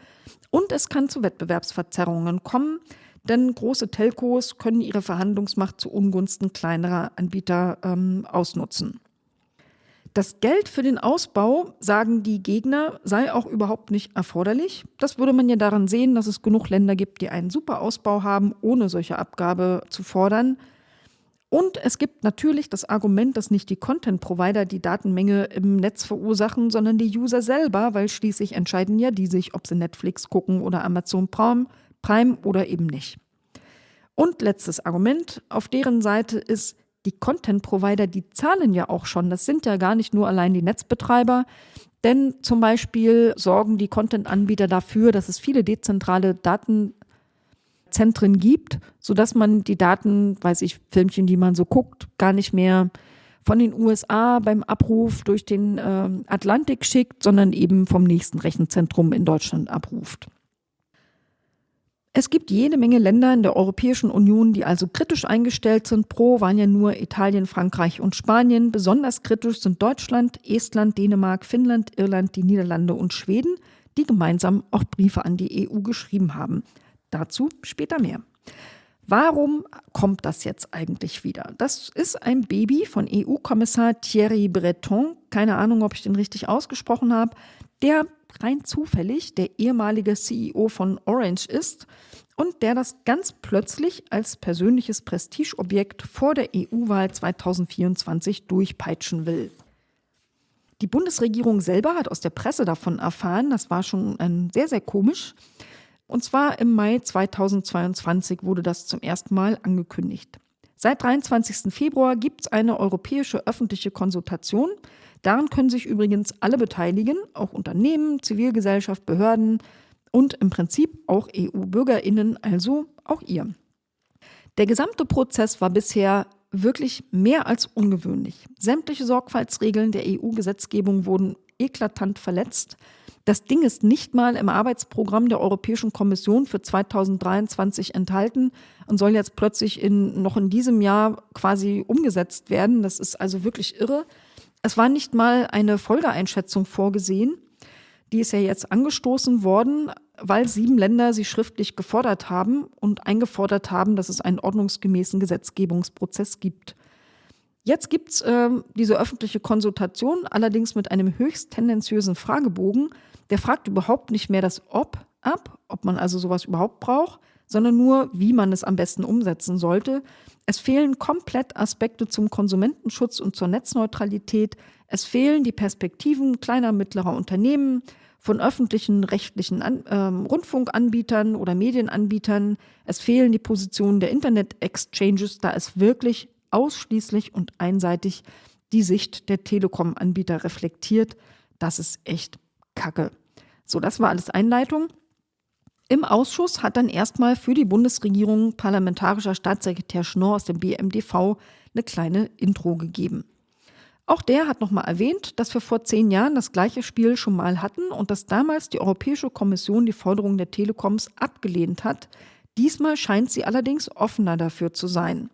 Und es kann zu Wettbewerbsverzerrungen kommen, denn große Telcos können ihre Verhandlungsmacht zu Ungunsten kleinerer Anbieter ähm, ausnutzen. Das Geld für den Ausbau, sagen die Gegner, sei auch überhaupt nicht erforderlich. Das würde man ja daran sehen, dass es genug Länder gibt, die einen super Ausbau haben, ohne solche Abgabe zu fordern. Und es gibt natürlich das Argument, dass nicht die Content-Provider die Datenmenge im Netz verursachen, sondern die User selber, weil schließlich entscheiden ja die sich, ob sie Netflix gucken oder Amazon Prime, Prime oder eben nicht. Und letztes Argument auf deren Seite ist, die Content-Provider, die zahlen ja auch schon. Das sind ja gar nicht nur allein die Netzbetreiber. Denn zum Beispiel sorgen die Content-Anbieter dafür, dass es viele dezentrale Datenzentren gibt, sodass man die Daten, weiß ich, Filmchen, die man so guckt, gar nicht mehr von den USA beim Abruf durch den äh, Atlantik schickt, sondern eben vom nächsten Rechenzentrum in Deutschland abruft. Es gibt jede Menge Länder in der Europäischen Union, die also kritisch eingestellt sind. Pro waren ja nur Italien, Frankreich und Spanien. Besonders kritisch sind Deutschland, Estland, Dänemark, Finnland, Irland, die Niederlande und Schweden, die gemeinsam auch Briefe an die EU geschrieben haben. Dazu später mehr. Warum kommt das jetzt eigentlich wieder? Das ist ein Baby von EU-Kommissar Thierry Breton. Keine Ahnung, ob ich den richtig ausgesprochen habe. Der rein zufällig der ehemalige CEO von Orange ist und der das ganz plötzlich als persönliches Prestigeobjekt vor der EU-Wahl 2024 durchpeitschen will. Die Bundesregierung selber hat aus der Presse davon erfahren, das war schon sehr, sehr komisch. Und zwar im Mai 2022 wurde das zum ersten Mal angekündigt. Seit 23. Februar gibt es eine europäische öffentliche Konsultation. Daran können sich übrigens alle beteiligen, auch Unternehmen, Zivilgesellschaft, Behörden und im Prinzip auch EU-Bürgerinnen, also auch ihr. Der gesamte Prozess war bisher wirklich mehr als ungewöhnlich. Sämtliche Sorgfaltsregeln der EU-Gesetzgebung wurden eklatant verletzt. Das Ding ist nicht mal im Arbeitsprogramm der Europäischen Kommission für 2023 enthalten und soll jetzt plötzlich in, noch in diesem Jahr quasi umgesetzt werden. Das ist also wirklich irre. Es war nicht mal eine Folgeeinschätzung vorgesehen. Die ist ja jetzt angestoßen worden, weil sieben Länder sie schriftlich gefordert haben und eingefordert haben, dass es einen ordnungsgemäßen Gesetzgebungsprozess gibt. Jetzt gibt es äh, diese öffentliche Konsultation, allerdings mit einem höchst tendenziösen Fragebogen, der fragt überhaupt nicht mehr das Ob ab, ob man also sowas überhaupt braucht, sondern nur, wie man es am besten umsetzen sollte. Es fehlen komplett Aspekte zum Konsumentenschutz und zur Netzneutralität. Es fehlen die Perspektiven kleiner, mittlerer Unternehmen, von öffentlichen rechtlichen An äh, Rundfunkanbietern oder Medienanbietern. Es fehlen die Positionen der Internet-Exchanges, da es wirklich ausschließlich und einseitig die Sicht der Telekom-Anbieter reflektiert. Das ist echt Kacke. So, das war alles Einleitung. Im Ausschuss hat dann erstmal für die Bundesregierung parlamentarischer Staatssekretär Schnorr aus dem BMDV eine kleine Intro gegeben. Auch der hat nochmal erwähnt, dass wir vor zehn Jahren das gleiche Spiel schon mal hatten und dass damals die Europäische Kommission die Forderungen der Telekoms abgelehnt hat. Diesmal scheint sie allerdings offener dafür zu sein.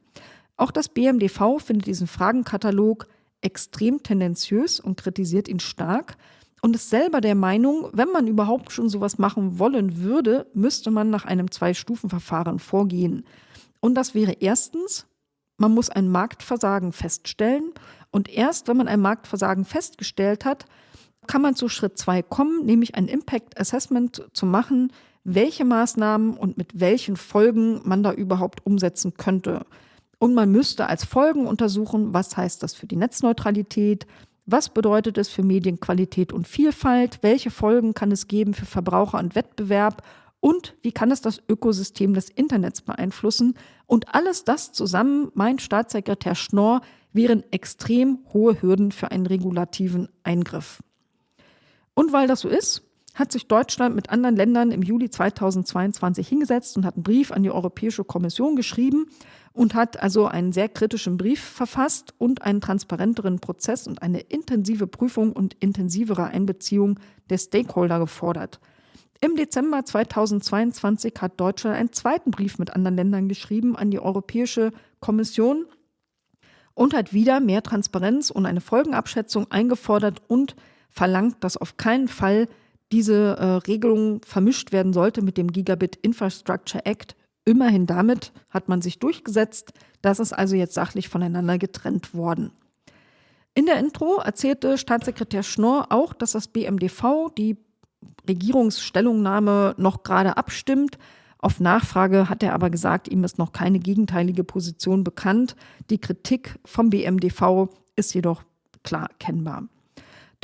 Auch das BMDV findet diesen Fragenkatalog extrem tendenziös und kritisiert ihn stark und ist selber der Meinung, wenn man überhaupt schon sowas machen wollen würde, müsste man nach einem Zwei-Stufen-Verfahren vorgehen. Und das wäre erstens, man muss ein Marktversagen feststellen. Und erst wenn man ein Marktversagen festgestellt hat, kann man zu Schritt zwei kommen, nämlich ein Impact Assessment zu machen, welche Maßnahmen und mit welchen Folgen man da überhaupt umsetzen könnte. Und man müsste als Folgen untersuchen, was heißt das für die Netzneutralität, was bedeutet es für Medienqualität und Vielfalt? Welche Folgen kann es geben für Verbraucher und Wettbewerb? Und wie kann es das Ökosystem des Internets beeinflussen? Und alles das zusammen, mein Staatssekretär Schnorr, wären extrem hohe Hürden für einen regulativen Eingriff. Und weil das so ist, hat sich Deutschland mit anderen Ländern im Juli 2022 hingesetzt und hat einen Brief an die Europäische Kommission geschrieben und hat also einen sehr kritischen Brief verfasst und einen transparenteren Prozess und eine intensive Prüfung und intensivere Einbeziehung der Stakeholder gefordert. Im Dezember 2022 hat Deutschland einen zweiten Brief mit anderen Ländern geschrieben an die Europäische Kommission und hat wieder mehr Transparenz und eine Folgenabschätzung eingefordert und verlangt, dass auf keinen Fall diese äh, Regelung vermischt werden sollte mit dem Gigabit Infrastructure Act Immerhin damit hat man sich durchgesetzt, das ist also jetzt sachlich voneinander getrennt worden. In der Intro erzählte Staatssekretär Schnorr auch, dass das BMDV die Regierungsstellungnahme noch gerade abstimmt. Auf Nachfrage hat er aber gesagt, ihm ist noch keine gegenteilige Position bekannt. Die Kritik vom BMDV ist jedoch klar erkennbar.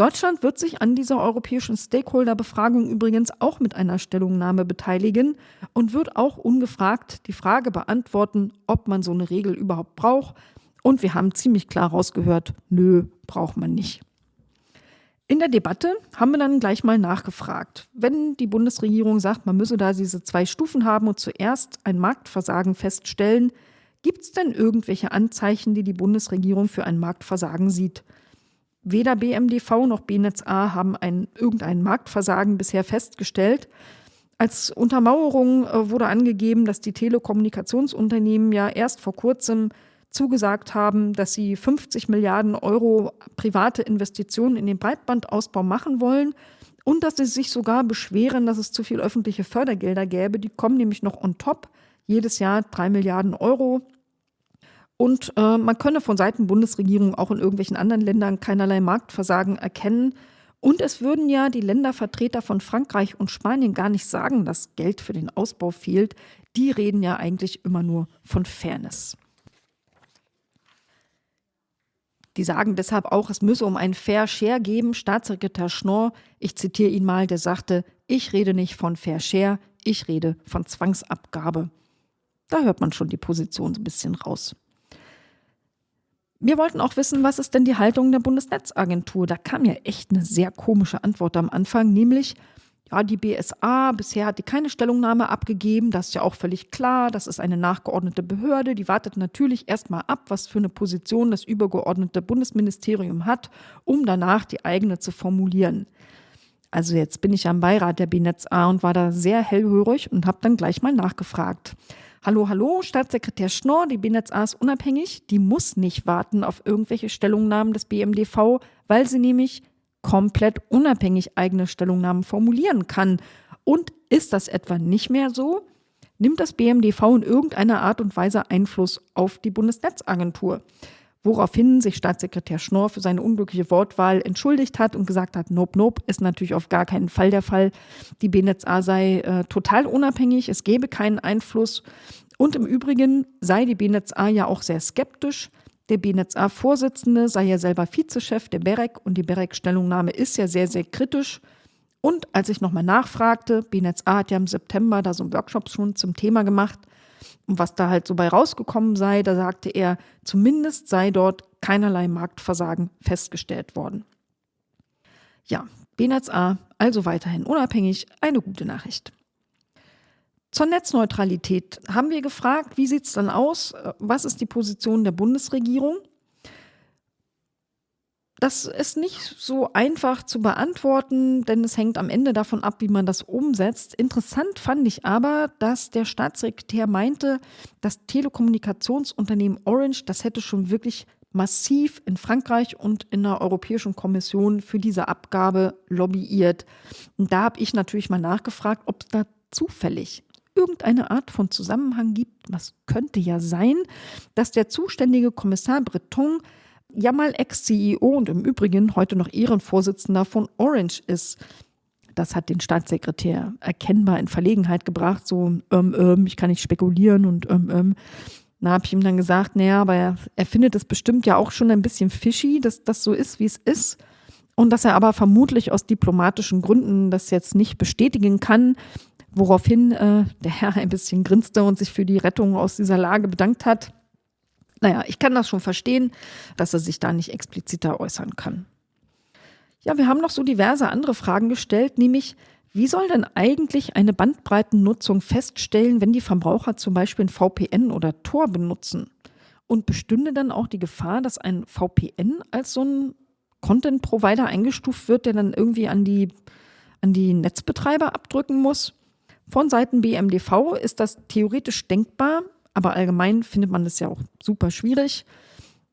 Deutschland wird sich an dieser europäischen Stakeholder-Befragung übrigens auch mit einer Stellungnahme beteiligen und wird auch ungefragt die Frage beantworten, ob man so eine Regel überhaupt braucht. Und wir haben ziemlich klar rausgehört, nö, braucht man nicht. In der Debatte haben wir dann gleich mal nachgefragt. Wenn die Bundesregierung sagt, man müsse da diese zwei Stufen haben und zuerst ein Marktversagen feststellen, gibt es denn irgendwelche Anzeichen, die die Bundesregierung für ein Marktversagen sieht? Weder BMDV noch BNetzA haben ein, irgendein Marktversagen bisher festgestellt. Als Untermauerung äh, wurde angegeben, dass die Telekommunikationsunternehmen ja erst vor kurzem zugesagt haben, dass sie 50 Milliarden Euro private Investitionen in den Breitbandausbau machen wollen und dass sie sich sogar beschweren, dass es zu viel öffentliche Fördergelder gäbe. Die kommen nämlich noch on top. Jedes Jahr drei Milliarden Euro. Und äh, man könne von Seiten Bundesregierung auch in irgendwelchen anderen Ländern keinerlei Marktversagen erkennen. Und es würden ja die Ländervertreter von Frankreich und Spanien gar nicht sagen, dass Geld für den Ausbau fehlt. Die reden ja eigentlich immer nur von Fairness. Die sagen deshalb auch, es müsse um einen Fair Share geben. Staatssekretär Schnorr, ich zitiere ihn mal, der sagte, ich rede nicht von Fair Share, Ich rede von Zwangsabgabe. Da hört man schon die Position so ein bisschen raus. Wir wollten auch wissen, was ist denn die Haltung der Bundesnetzagentur? Da kam ja echt eine sehr komische Antwort am Anfang, nämlich, ja, die BSA, bisher hat die keine Stellungnahme abgegeben, das ist ja auch völlig klar, das ist eine nachgeordnete Behörde, die wartet natürlich erstmal ab, was für eine Position das übergeordnete Bundesministerium hat, um danach die eigene zu formulieren. Also jetzt bin ich ja im Beirat der BNetzA und war da sehr hellhörig und habe dann gleich mal nachgefragt. Hallo, hallo, Staatssekretär Schnorr, die BNetzA ist unabhängig, die muss nicht warten auf irgendwelche Stellungnahmen des BMDV, weil sie nämlich komplett unabhängig eigene Stellungnahmen formulieren kann. Und ist das etwa nicht mehr so? Nimmt das BMDV in irgendeiner Art und Weise Einfluss auf die Bundesnetzagentur? Woraufhin sich Staatssekretär Schnorr für seine unglückliche Wortwahl entschuldigt hat und gesagt hat, nope, nope, ist natürlich auf gar keinen Fall der Fall. Die BNetzA sei äh, total unabhängig, es gebe keinen Einfluss. Und im Übrigen sei die BNetzA ja auch sehr skeptisch. Der BNetzA-Vorsitzende sei ja selber Vizechef der BEREC und die BEREC-Stellungnahme ist ja sehr, sehr kritisch. Und als ich nochmal nachfragte, BNetzA hat ja im September da so einen Workshop schon zum Thema gemacht, was da halt so bei rausgekommen sei, da sagte er, zumindest sei dort keinerlei Marktversagen festgestellt worden. Ja, BNetz A, also weiterhin unabhängig, eine gute Nachricht. Zur Netzneutralität haben wir gefragt, wie sieht es dann aus? Was ist die Position der Bundesregierung? Das ist nicht so einfach zu beantworten, denn es hängt am Ende davon ab, wie man das umsetzt. Interessant fand ich aber, dass der Staatssekretär meinte, das Telekommunikationsunternehmen Orange, das hätte schon wirklich massiv in Frankreich und in der Europäischen Kommission für diese Abgabe lobbyiert. Und da habe ich natürlich mal nachgefragt, ob es da zufällig irgendeine Art von Zusammenhang gibt. Was könnte ja sein, dass der zuständige Kommissar Breton ja mal Ex-CEO und im Übrigen heute noch Ehrenvorsitzender von Orange ist. Das hat den Staatssekretär erkennbar in Verlegenheit gebracht, so, ähm, ähm, ich kann nicht spekulieren und ähm, ähm. Da habe ich ihm dann gesagt, naja, aber er, er findet es bestimmt ja auch schon ein bisschen fishy, dass das so ist, wie es ist. Und dass er aber vermutlich aus diplomatischen Gründen das jetzt nicht bestätigen kann, woraufhin äh, der Herr ein bisschen grinste und sich für die Rettung aus dieser Lage bedankt hat. Naja, ich kann das schon verstehen, dass er sich da nicht expliziter äußern kann. Ja, wir haben noch so diverse andere Fragen gestellt, nämlich, wie soll denn eigentlich eine Bandbreitennutzung feststellen, wenn die Verbraucher zum Beispiel ein VPN oder Tor benutzen? Und bestünde dann auch die Gefahr, dass ein VPN als so ein Content-Provider eingestuft wird, der dann irgendwie an die, an die Netzbetreiber abdrücken muss? Von Seiten BMDV ist das theoretisch denkbar, aber allgemein findet man das ja auch super schwierig,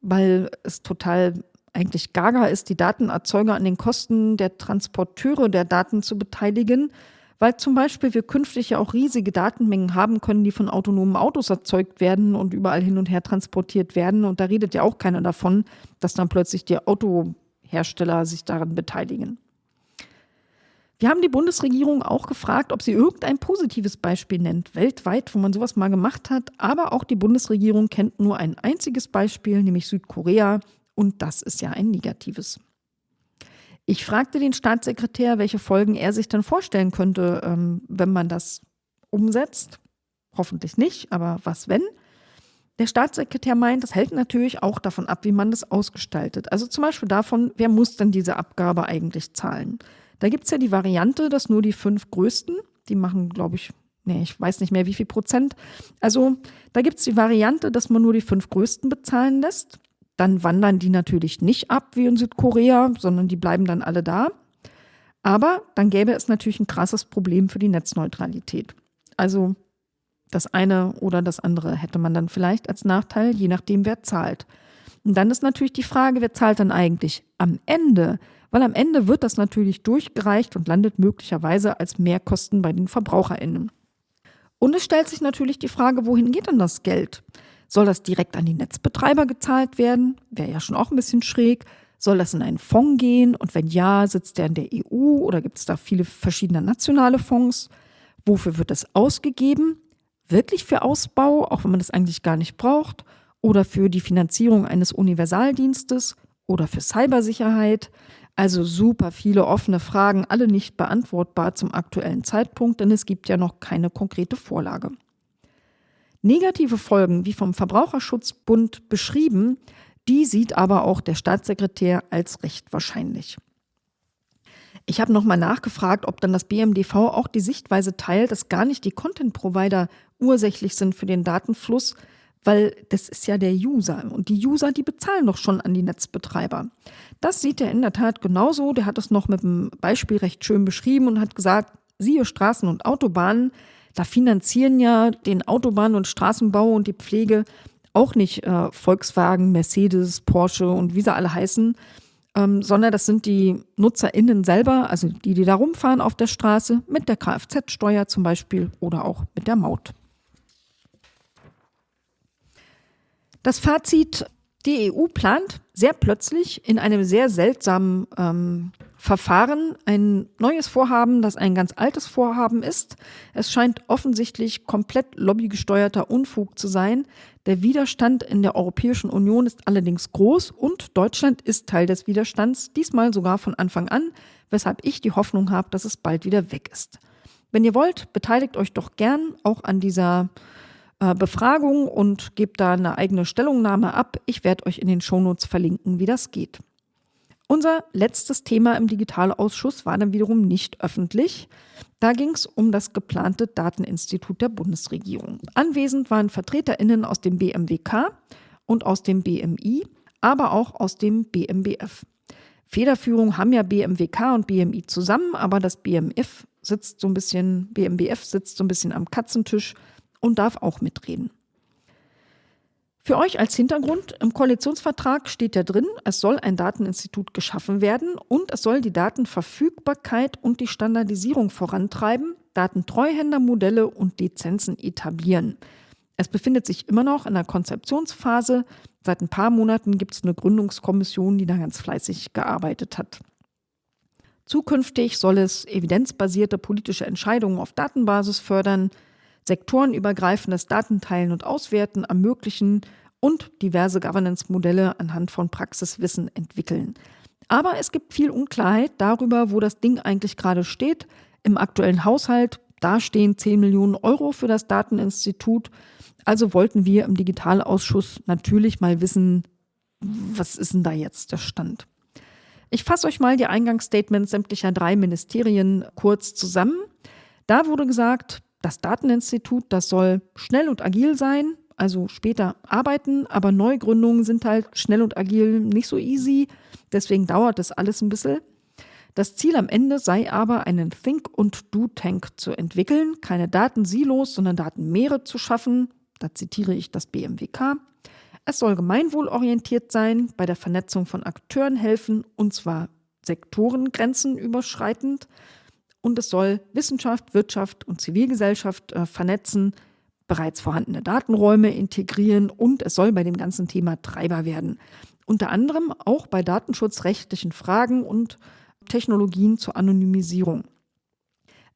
weil es total eigentlich gaga ist, die Datenerzeuger an den Kosten der Transporteure der Daten zu beteiligen, weil zum Beispiel wir künftig ja auch riesige Datenmengen haben können, die von autonomen Autos erzeugt werden und überall hin und her transportiert werden. Und da redet ja auch keiner davon, dass dann plötzlich die Autohersteller sich daran beteiligen. Wir haben die Bundesregierung auch gefragt, ob sie irgendein positives Beispiel nennt, weltweit, wo man sowas mal gemacht hat. Aber auch die Bundesregierung kennt nur ein einziges Beispiel, nämlich Südkorea. Und das ist ja ein negatives. Ich fragte den Staatssekretär, welche Folgen er sich dann vorstellen könnte, ähm, wenn man das umsetzt. Hoffentlich nicht, aber was wenn? Der Staatssekretär meint, das hält natürlich auch davon ab, wie man das ausgestaltet. Also zum Beispiel davon, wer muss denn diese Abgabe eigentlich zahlen? Da gibt es ja die Variante, dass nur die fünf größten, die machen, glaube ich, nee, ich weiß nicht mehr wie viel Prozent. Also da gibt es die Variante, dass man nur die fünf größten bezahlen lässt. Dann wandern die natürlich nicht ab wie in Südkorea, sondern die bleiben dann alle da. Aber dann gäbe es natürlich ein krasses Problem für die Netzneutralität. Also das eine oder das andere hätte man dann vielleicht als Nachteil, je nachdem, wer zahlt. Und dann ist natürlich die Frage, wer zahlt dann eigentlich am Ende? Weil am Ende wird das natürlich durchgereicht und landet möglicherweise als Mehrkosten bei den VerbraucherInnen. Und es stellt sich natürlich die Frage, wohin geht denn das Geld? Soll das direkt an die Netzbetreiber gezahlt werden? Wäre ja schon auch ein bisschen schräg. Soll das in einen Fonds gehen? Und wenn ja, sitzt der in der EU oder gibt es da viele verschiedene nationale Fonds? Wofür wird das ausgegeben? Wirklich für Ausbau, auch wenn man das eigentlich gar nicht braucht? Oder für die Finanzierung eines Universaldienstes? Oder für Cybersicherheit? Also super viele offene Fragen, alle nicht beantwortbar zum aktuellen Zeitpunkt, denn es gibt ja noch keine konkrete Vorlage. Negative Folgen, wie vom Verbraucherschutzbund beschrieben, die sieht aber auch der Staatssekretär als recht wahrscheinlich. Ich habe nochmal nachgefragt, ob dann das BMDV auch die Sichtweise teilt, dass gar nicht die Content-Provider ursächlich sind für den Datenfluss, weil das ist ja der User und die User, die bezahlen doch schon an die Netzbetreiber. Das sieht er in der Tat genauso. Der hat es noch mit einem Beispiel recht schön beschrieben und hat gesagt, siehe Straßen und Autobahnen, da finanzieren ja den Autobahn- und Straßenbau und die Pflege auch nicht äh, Volkswagen, Mercedes, Porsche und wie sie alle heißen, ähm, sondern das sind die NutzerInnen selber, also die, die da rumfahren auf der Straße, mit der Kfz-Steuer zum Beispiel oder auch mit der Maut. Das Fazit, die EU plant sehr plötzlich in einem sehr seltsamen ähm, Verfahren ein neues Vorhaben, das ein ganz altes Vorhaben ist. Es scheint offensichtlich komplett lobbygesteuerter Unfug zu sein. Der Widerstand in der Europäischen Union ist allerdings groß und Deutschland ist Teil des Widerstands, diesmal sogar von Anfang an, weshalb ich die Hoffnung habe, dass es bald wieder weg ist. Wenn ihr wollt, beteiligt euch doch gern auch an dieser äh, Befragung und gebt da eine eigene Stellungnahme ab. Ich werde euch in den Shownotes verlinken, wie das geht. Unser letztes Thema im Digitalausschuss war dann wiederum nicht öffentlich. Da ging es um das geplante Dateninstitut der Bundesregierung. Anwesend waren VertreterInnen aus dem BMWK und aus dem BMI, aber auch aus dem BMBF. Federführung haben ja BMWK und BMI zusammen, aber das BMF sitzt so ein bisschen, BMBF sitzt so ein bisschen am Katzentisch und darf auch mitreden. Für euch als Hintergrund, im Koalitionsvertrag steht ja drin, es soll ein Dateninstitut geschaffen werden und es soll die Datenverfügbarkeit und die Standardisierung vorantreiben, Datentreuhändermodelle und Lizenzen etablieren. Es befindet sich immer noch in der Konzeptionsphase. Seit ein paar Monaten gibt es eine Gründungskommission, die da ganz fleißig gearbeitet hat. Zukünftig soll es evidenzbasierte politische Entscheidungen auf Datenbasis fördern, sektorenübergreifendes Datenteilen und Auswerten ermöglichen und diverse Governance-Modelle anhand von Praxiswissen entwickeln. Aber es gibt viel Unklarheit darüber, wo das Ding eigentlich gerade steht. Im aktuellen Haushalt, da stehen 10 Millionen Euro für das Dateninstitut. Also wollten wir im Digitalausschuss natürlich mal wissen, was ist denn da jetzt der Stand? Ich fasse euch mal die Eingangsstatements sämtlicher drei Ministerien kurz zusammen. Da wurde gesagt, das Dateninstitut, das soll schnell und agil sein, also später arbeiten, aber Neugründungen sind halt schnell und agil nicht so easy, deswegen dauert das alles ein bisschen. Das Ziel am Ende sei aber, einen Think- und Do-Tank zu entwickeln, keine Datensilos, sondern Datenmeere zu schaffen. Da zitiere ich das BMWK. Es soll gemeinwohlorientiert sein, bei der Vernetzung von Akteuren helfen, und zwar Sektorengrenzen überschreitend. Und es soll Wissenschaft, Wirtschaft und Zivilgesellschaft äh, vernetzen, bereits vorhandene Datenräume integrieren und es soll bei dem ganzen Thema Treiber werden. Unter anderem auch bei datenschutzrechtlichen Fragen und Technologien zur Anonymisierung.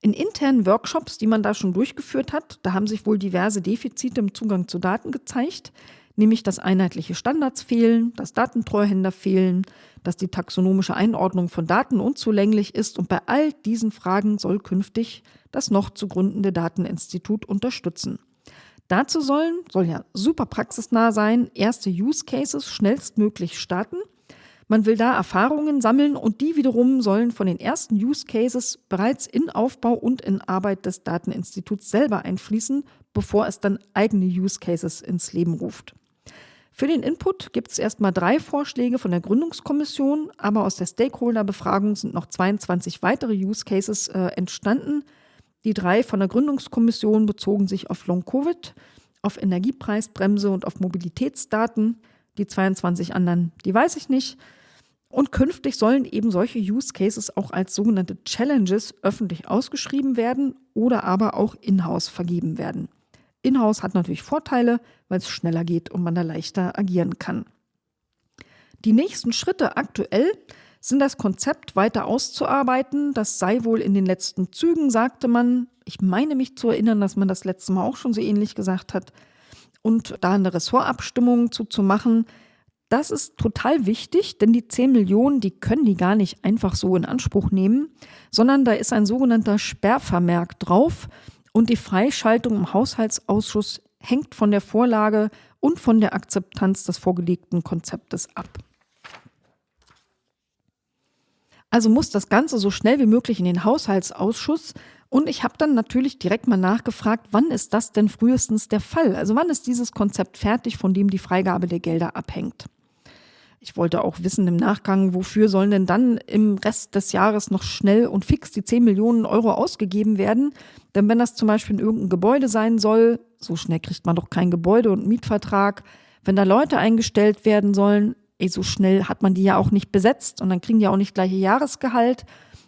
In internen Workshops, die man da schon durchgeführt hat, da haben sich wohl diverse Defizite im Zugang zu Daten gezeigt, nämlich dass einheitliche Standards fehlen, dass Datentreuhänder fehlen, dass die taxonomische Einordnung von Daten unzulänglich ist und bei all diesen Fragen soll künftig das noch zu gründende Dateninstitut unterstützen. Dazu sollen, soll ja super praxisnah sein, erste Use Cases schnellstmöglich starten. Man will da Erfahrungen sammeln und die wiederum sollen von den ersten Use Cases bereits in Aufbau und in Arbeit des Dateninstituts selber einfließen, bevor es dann eigene Use Cases ins Leben ruft. Für den Input gibt es erstmal drei Vorschläge von der Gründungskommission, aber aus der Stakeholder-Befragung sind noch 22 weitere Use Cases äh, entstanden. Die drei von der Gründungskommission bezogen sich auf Long-Covid, auf Energiepreisbremse und auf Mobilitätsdaten. Die 22 anderen, die weiß ich nicht. Und künftig sollen eben solche Use Cases auch als sogenannte Challenges öffentlich ausgeschrieben werden oder aber auch in-house vergeben werden. Inhouse hat natürlich Vorteile, weil es schneller geht und man da leichter agieren kann. Die nächsten Schritte aktuell sind das Konzept weiter auszuarbeiten. Das sei wohl in den letzten Zügen, sagte man. Ich meine mich zu erinnern, dass man das letzte Mal auch schon so ähnlich gesagt hat. Und da eine Ressortabstimmung zu, zu machen, Das ist total wichtig, denn die 10 Millionen, die können die gar nicht einfach so in Anspruch nehmen, sondern da ist ein sogenannter Sperrvermerk drauf und die Freischaltung im Haushaltsausschuss hängt von der Vorlage und von der Akzeptanz des vorgelegten Konzeptes ab. Also muss das Ganze so schnell wie möglich in den Haushaltsausschuss. Und ich habe dann natürlich direkt mal nachgefragt, wann ist das denn frühestens der Fall? Also wann ist dieses Konzept fertig, von dem die Freigabe der Gelder abhängt? Ich wollte auch wissen im Nachgang, wofür sollen denn dann im Rest des Jahres noch schnell und fix die 10 Millionen Euro ausgegeben werden? Denn wenn das zum Beispiel in irgendeinem Gebäude sein soll, so schnell kriegt man doch kein Gebäude und Mietvertrag. Wenn da Leute eingestellt werden sollen, ey, so schnell hat man die ja auch nicht besetzt und dann kriegen die auch nicht gleiche Jahresgehalt.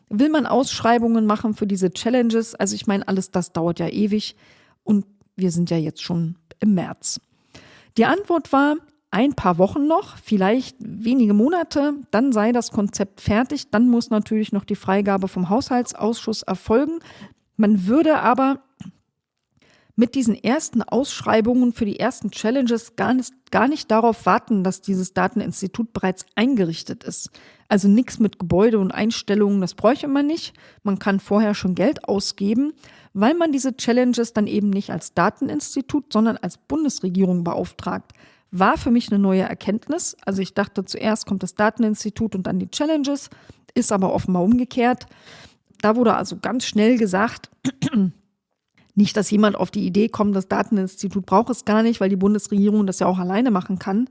Will man Ausschreibungen machen für diese Challenges? Also ich meine, alles das dauert ja ewig und wir sind ja jetzt schon im März. Die Antwort war, ein paar Wochen noch, vielleicht wenige Monate, dann sei das Konzept fertig. Dann muss natürlich noch die Freigabe vom Haushaltsausschuss erfolgen. Man würde aber mit diesen ersten Ausschreibungen für die ersten Challenges gar nicht, gar nicht darauf warten, dass dieses Dateninstitut bereits eingerichtet ist. Also nichts mit Gebäude und Einstellungen, das bräuchte man nicht. Man kann vorher schon Geld ausgeben, weil man diese Challenges dann eben nicht als Dateninstitut, sondern als Bundesregierung beauftragt war für mich eine neue Erkenntnis. Also ich dachte, zuerst kommt das Dateninstitut und dann die Challenges, ist aber offenbar umgekehrt. Da wurde also ganz schnell gesagt, nicht, dass jemand auf die Idee kommt, das Dateninstitut braucht es gar nicht, weil die Bundesregierung das ja auch alleine machen kann.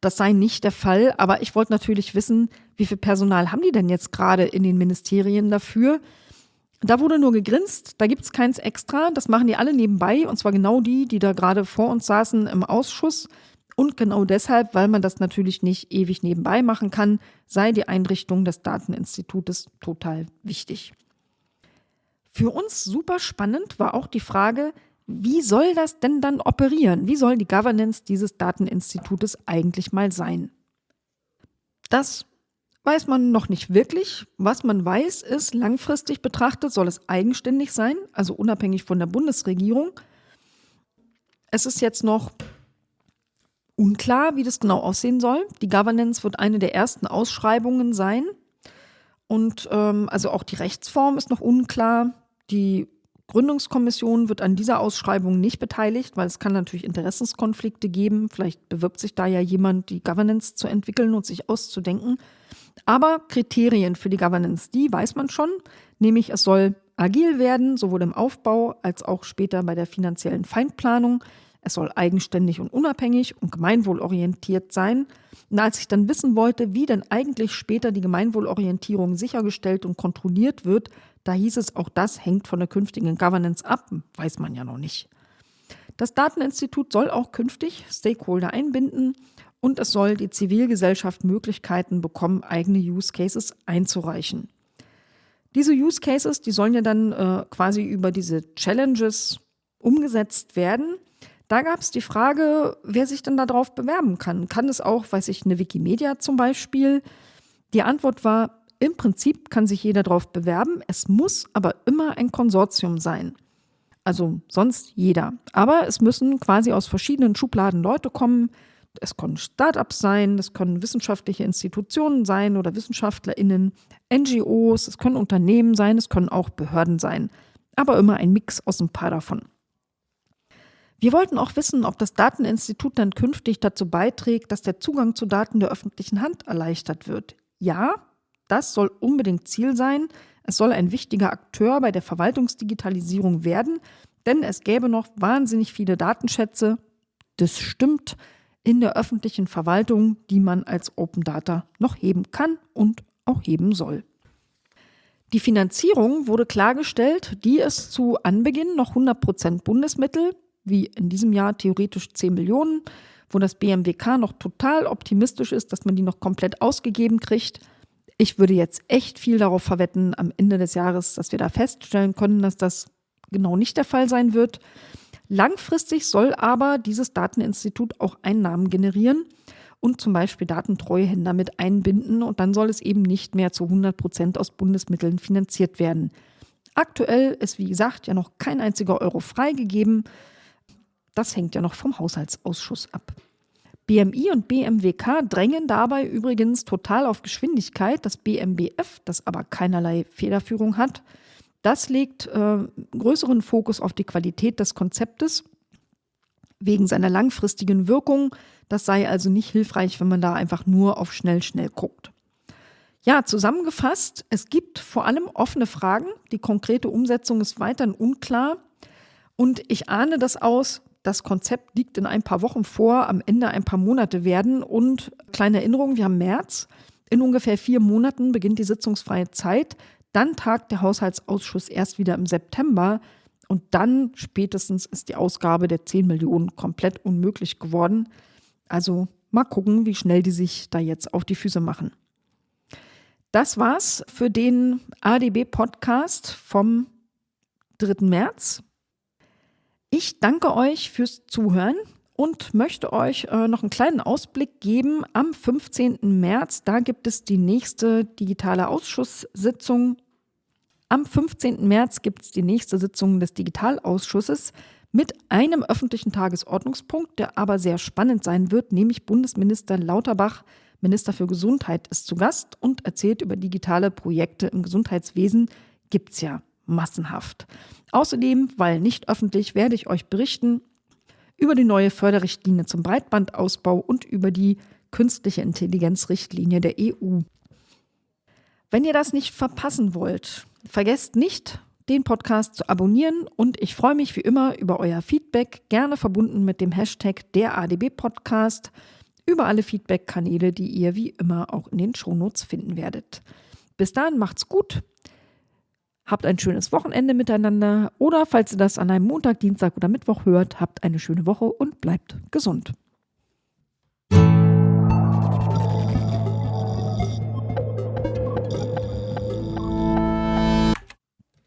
Das sei nicht der Fall. Aber ich wollte natürlich wissen, wie viel Personal haben die denn jetzt gerade in den Ministerien dafür? Da wurde nur gegrinst, da gibt es keins extra, das machen die alle nebenbei, und zwar genau die, die da gerade vor uns saßen im Ausschuss. Und genau deshalb, weil man das natürlich nicht ewig nebenbei machen kann, sei die Einrichtung des Dateninstitutes total wichtig. Für uns super spannend war auch die Frage, wie soll das denn dann operieren? Wie soll die Governance dieses Dateninstitutes eigentlich mal sein? Das weiß man noch nicht wirklich. Was man weiß, ist, langfristig betrachtet soll es eigenständig sein, also unabhängig von der Bundesregierung. Es ist jetzt noch unklar, wie das genau aussehen soll. Die Governance wird eine der ersten Ausschreibungen sein. Und ähm, also auch die Rechtsform ist noch unklar. Die Gründungskommission wird an dieser Ausschreibung nicht beteiligt, weil es kann natürlich Interessenskonflikte geben. Vielleicht bewirbt sich da ja jemand, die Governance zu entwickeln und sich auszudenken. Aber Kriterien für die Governance, die weiß man schon, nämlich es soll agil werden, sowohl im Aufbau als auch später bei der finanziellen Feindplanung. Es soll eigenständig und unabhängig und gemeinwohlorientiert sein. Und als ich dann wissen wollte, wie denn eigentlich später die Gemeinwohlorientierung sichergestellt und kontrolliert wird, da hieß es, auch das hängt von der künftigen Governance ab, weiß man ja noch nicht. Das Dateninstitut soll auch künftig Stakeholder einbinden und es soll die Zivilgesellschaft Möglichkeiten bekommen, eigene Use Cases einzureichen. Diese Use Cases, die sollen ja dann äh, quasi über diese Challenges umgesetzt werden. Da gab es die Frage, wer sich denn darauf bewerben kann. Kann es auch, weiß ich, eine Wikimedia zum Beispiel? Die Antwort war, im Prinzip kann sich jeder darauf bewerben. Es muss aber immer ein Konsortium sein. Also sonst jeder. Aber es müssen quasi aus verschiedenen Schubladen Leute kommen. Es können Startups sein, es können wissenschaftliche Institutionen sein oder WissenschaftlerInnen, NGOs, es können Unternehmen sein, es können auch Behörden sein. Aber immer ein Mix aus ein paar davon. Wir wollten auch wissen, ob das Dateninstitut dann künftig dazu beiträgt, dass der Zugang zu Daten der öffentlichen Hand erleichtert wird. Ja, das soll unbedingt Ziel sein. Es soll ein wichtiger Akteur bei der Verwaltungsdigitalisierung werden, denn es gäbe noch wahnsinnig viele Datenschätze, das stimmt, in der öffentlichen Verwaltung, die man als Open Data noch heben kann und auch heben soll. Die Finanzierung wurde klargestellt, die ist zu Anbeginn noch 100 Prozent Bundesmittel, wie in diesem Jahr theoretisch 10 Millionen, wo das BMWK noch total optimistisch ist, dass man die noch komplett ausgegeben kriegt. Ich würde jetzt echt viel darauf verwetten am Ende des Jahres, dass wir da feststellen können, dass das genau nicht der Fall sein wird. Langfristig soll aber dieses Dateninstitut auch Einnahmen generieren und zum Beispiel Datentreuhänder mit einbinden und dann soll es eben nicht mehr zu 100 Prozent aus Bundesmitteln finanziert werden. Aktuell ist, wie gesagt, ja noch kein einziger Euro freigegeben. Das hängt ja noch vom Haushaltsausschuss ab. BMI und BMWK drängen dabei übrigens total auf Geschwindigkeit. Das BMBF, das aber keinerlei Federführung hat, das legt äh, größeren Fokus auf die Qualität des Konzeptes wegen seiner langfristigen Wirkung. Das sei also nicht hilfreich, wenn man da einfach nur auf schnell, schnell guckt. Ja, zusammengefasst, es gibt vor allem offene Fragen. Die konkrete Umsetzung ist weiterhin unklar. Und ich ahne das aus, das Konzept liegt in ein paar Wochen vor, am Ende ein paar Monate werden. Und kleine Erinnerung, wir haben März. In ungefähr vier Monaten beginnt die sitzungsfreie Zeit. Dann tagt der Haushaltsausschuss erst wieder im September. Und dann spätestens ist die Ausgabe der 10 Millionen komplett unmöglich geworden. Also mal gucken, wie schnell die sich da jetzt auf die Füße machen. Das war's für den ADB-Podcast vom 3. März. Ich danke euch fürs Zuhören und möchte euch äh, noch einen kleinen Ausblick geben. Am 15. März, da gibt es die nächste digitale Ausschusssitzung am 15. März gibt es die nächste Sitzung des Digitalausschusses mit einem öffentlichen Tagesordnungspunkt, der aber sehr spannend sein wird, nämlich Bundesminister Lauterbach, Minister für Gesundheit, ist zu Gast und erzählt über digitale Projekte im Gesundheitswesen. Gibt es ja massenhaft. Außerdem, weil nicht öffentlich, werde ich euch berichten über die neue Förderrichtlinie zum Breitbandausbau und über die künstliche Intelligenzrichtlinie der EU. Wenn ihr das nicht verpassen wollt, vergesst nicht, den Podcast zu abonnieren und ich freue mich wie immer über euer Feedback, gerne verbunden mit dem Hashtag der ADB Podcast, über alle Feedback-Kanäle, die ihr wie immer auch in den Shownotes finden werdet. Bis dahin macht's gut, habt ein schönes Wochenende miteinander oder falls ihr das an einem Montag, Dienstag oder Mittwoch hört, habt eine schöne Woche und bleibt gesund.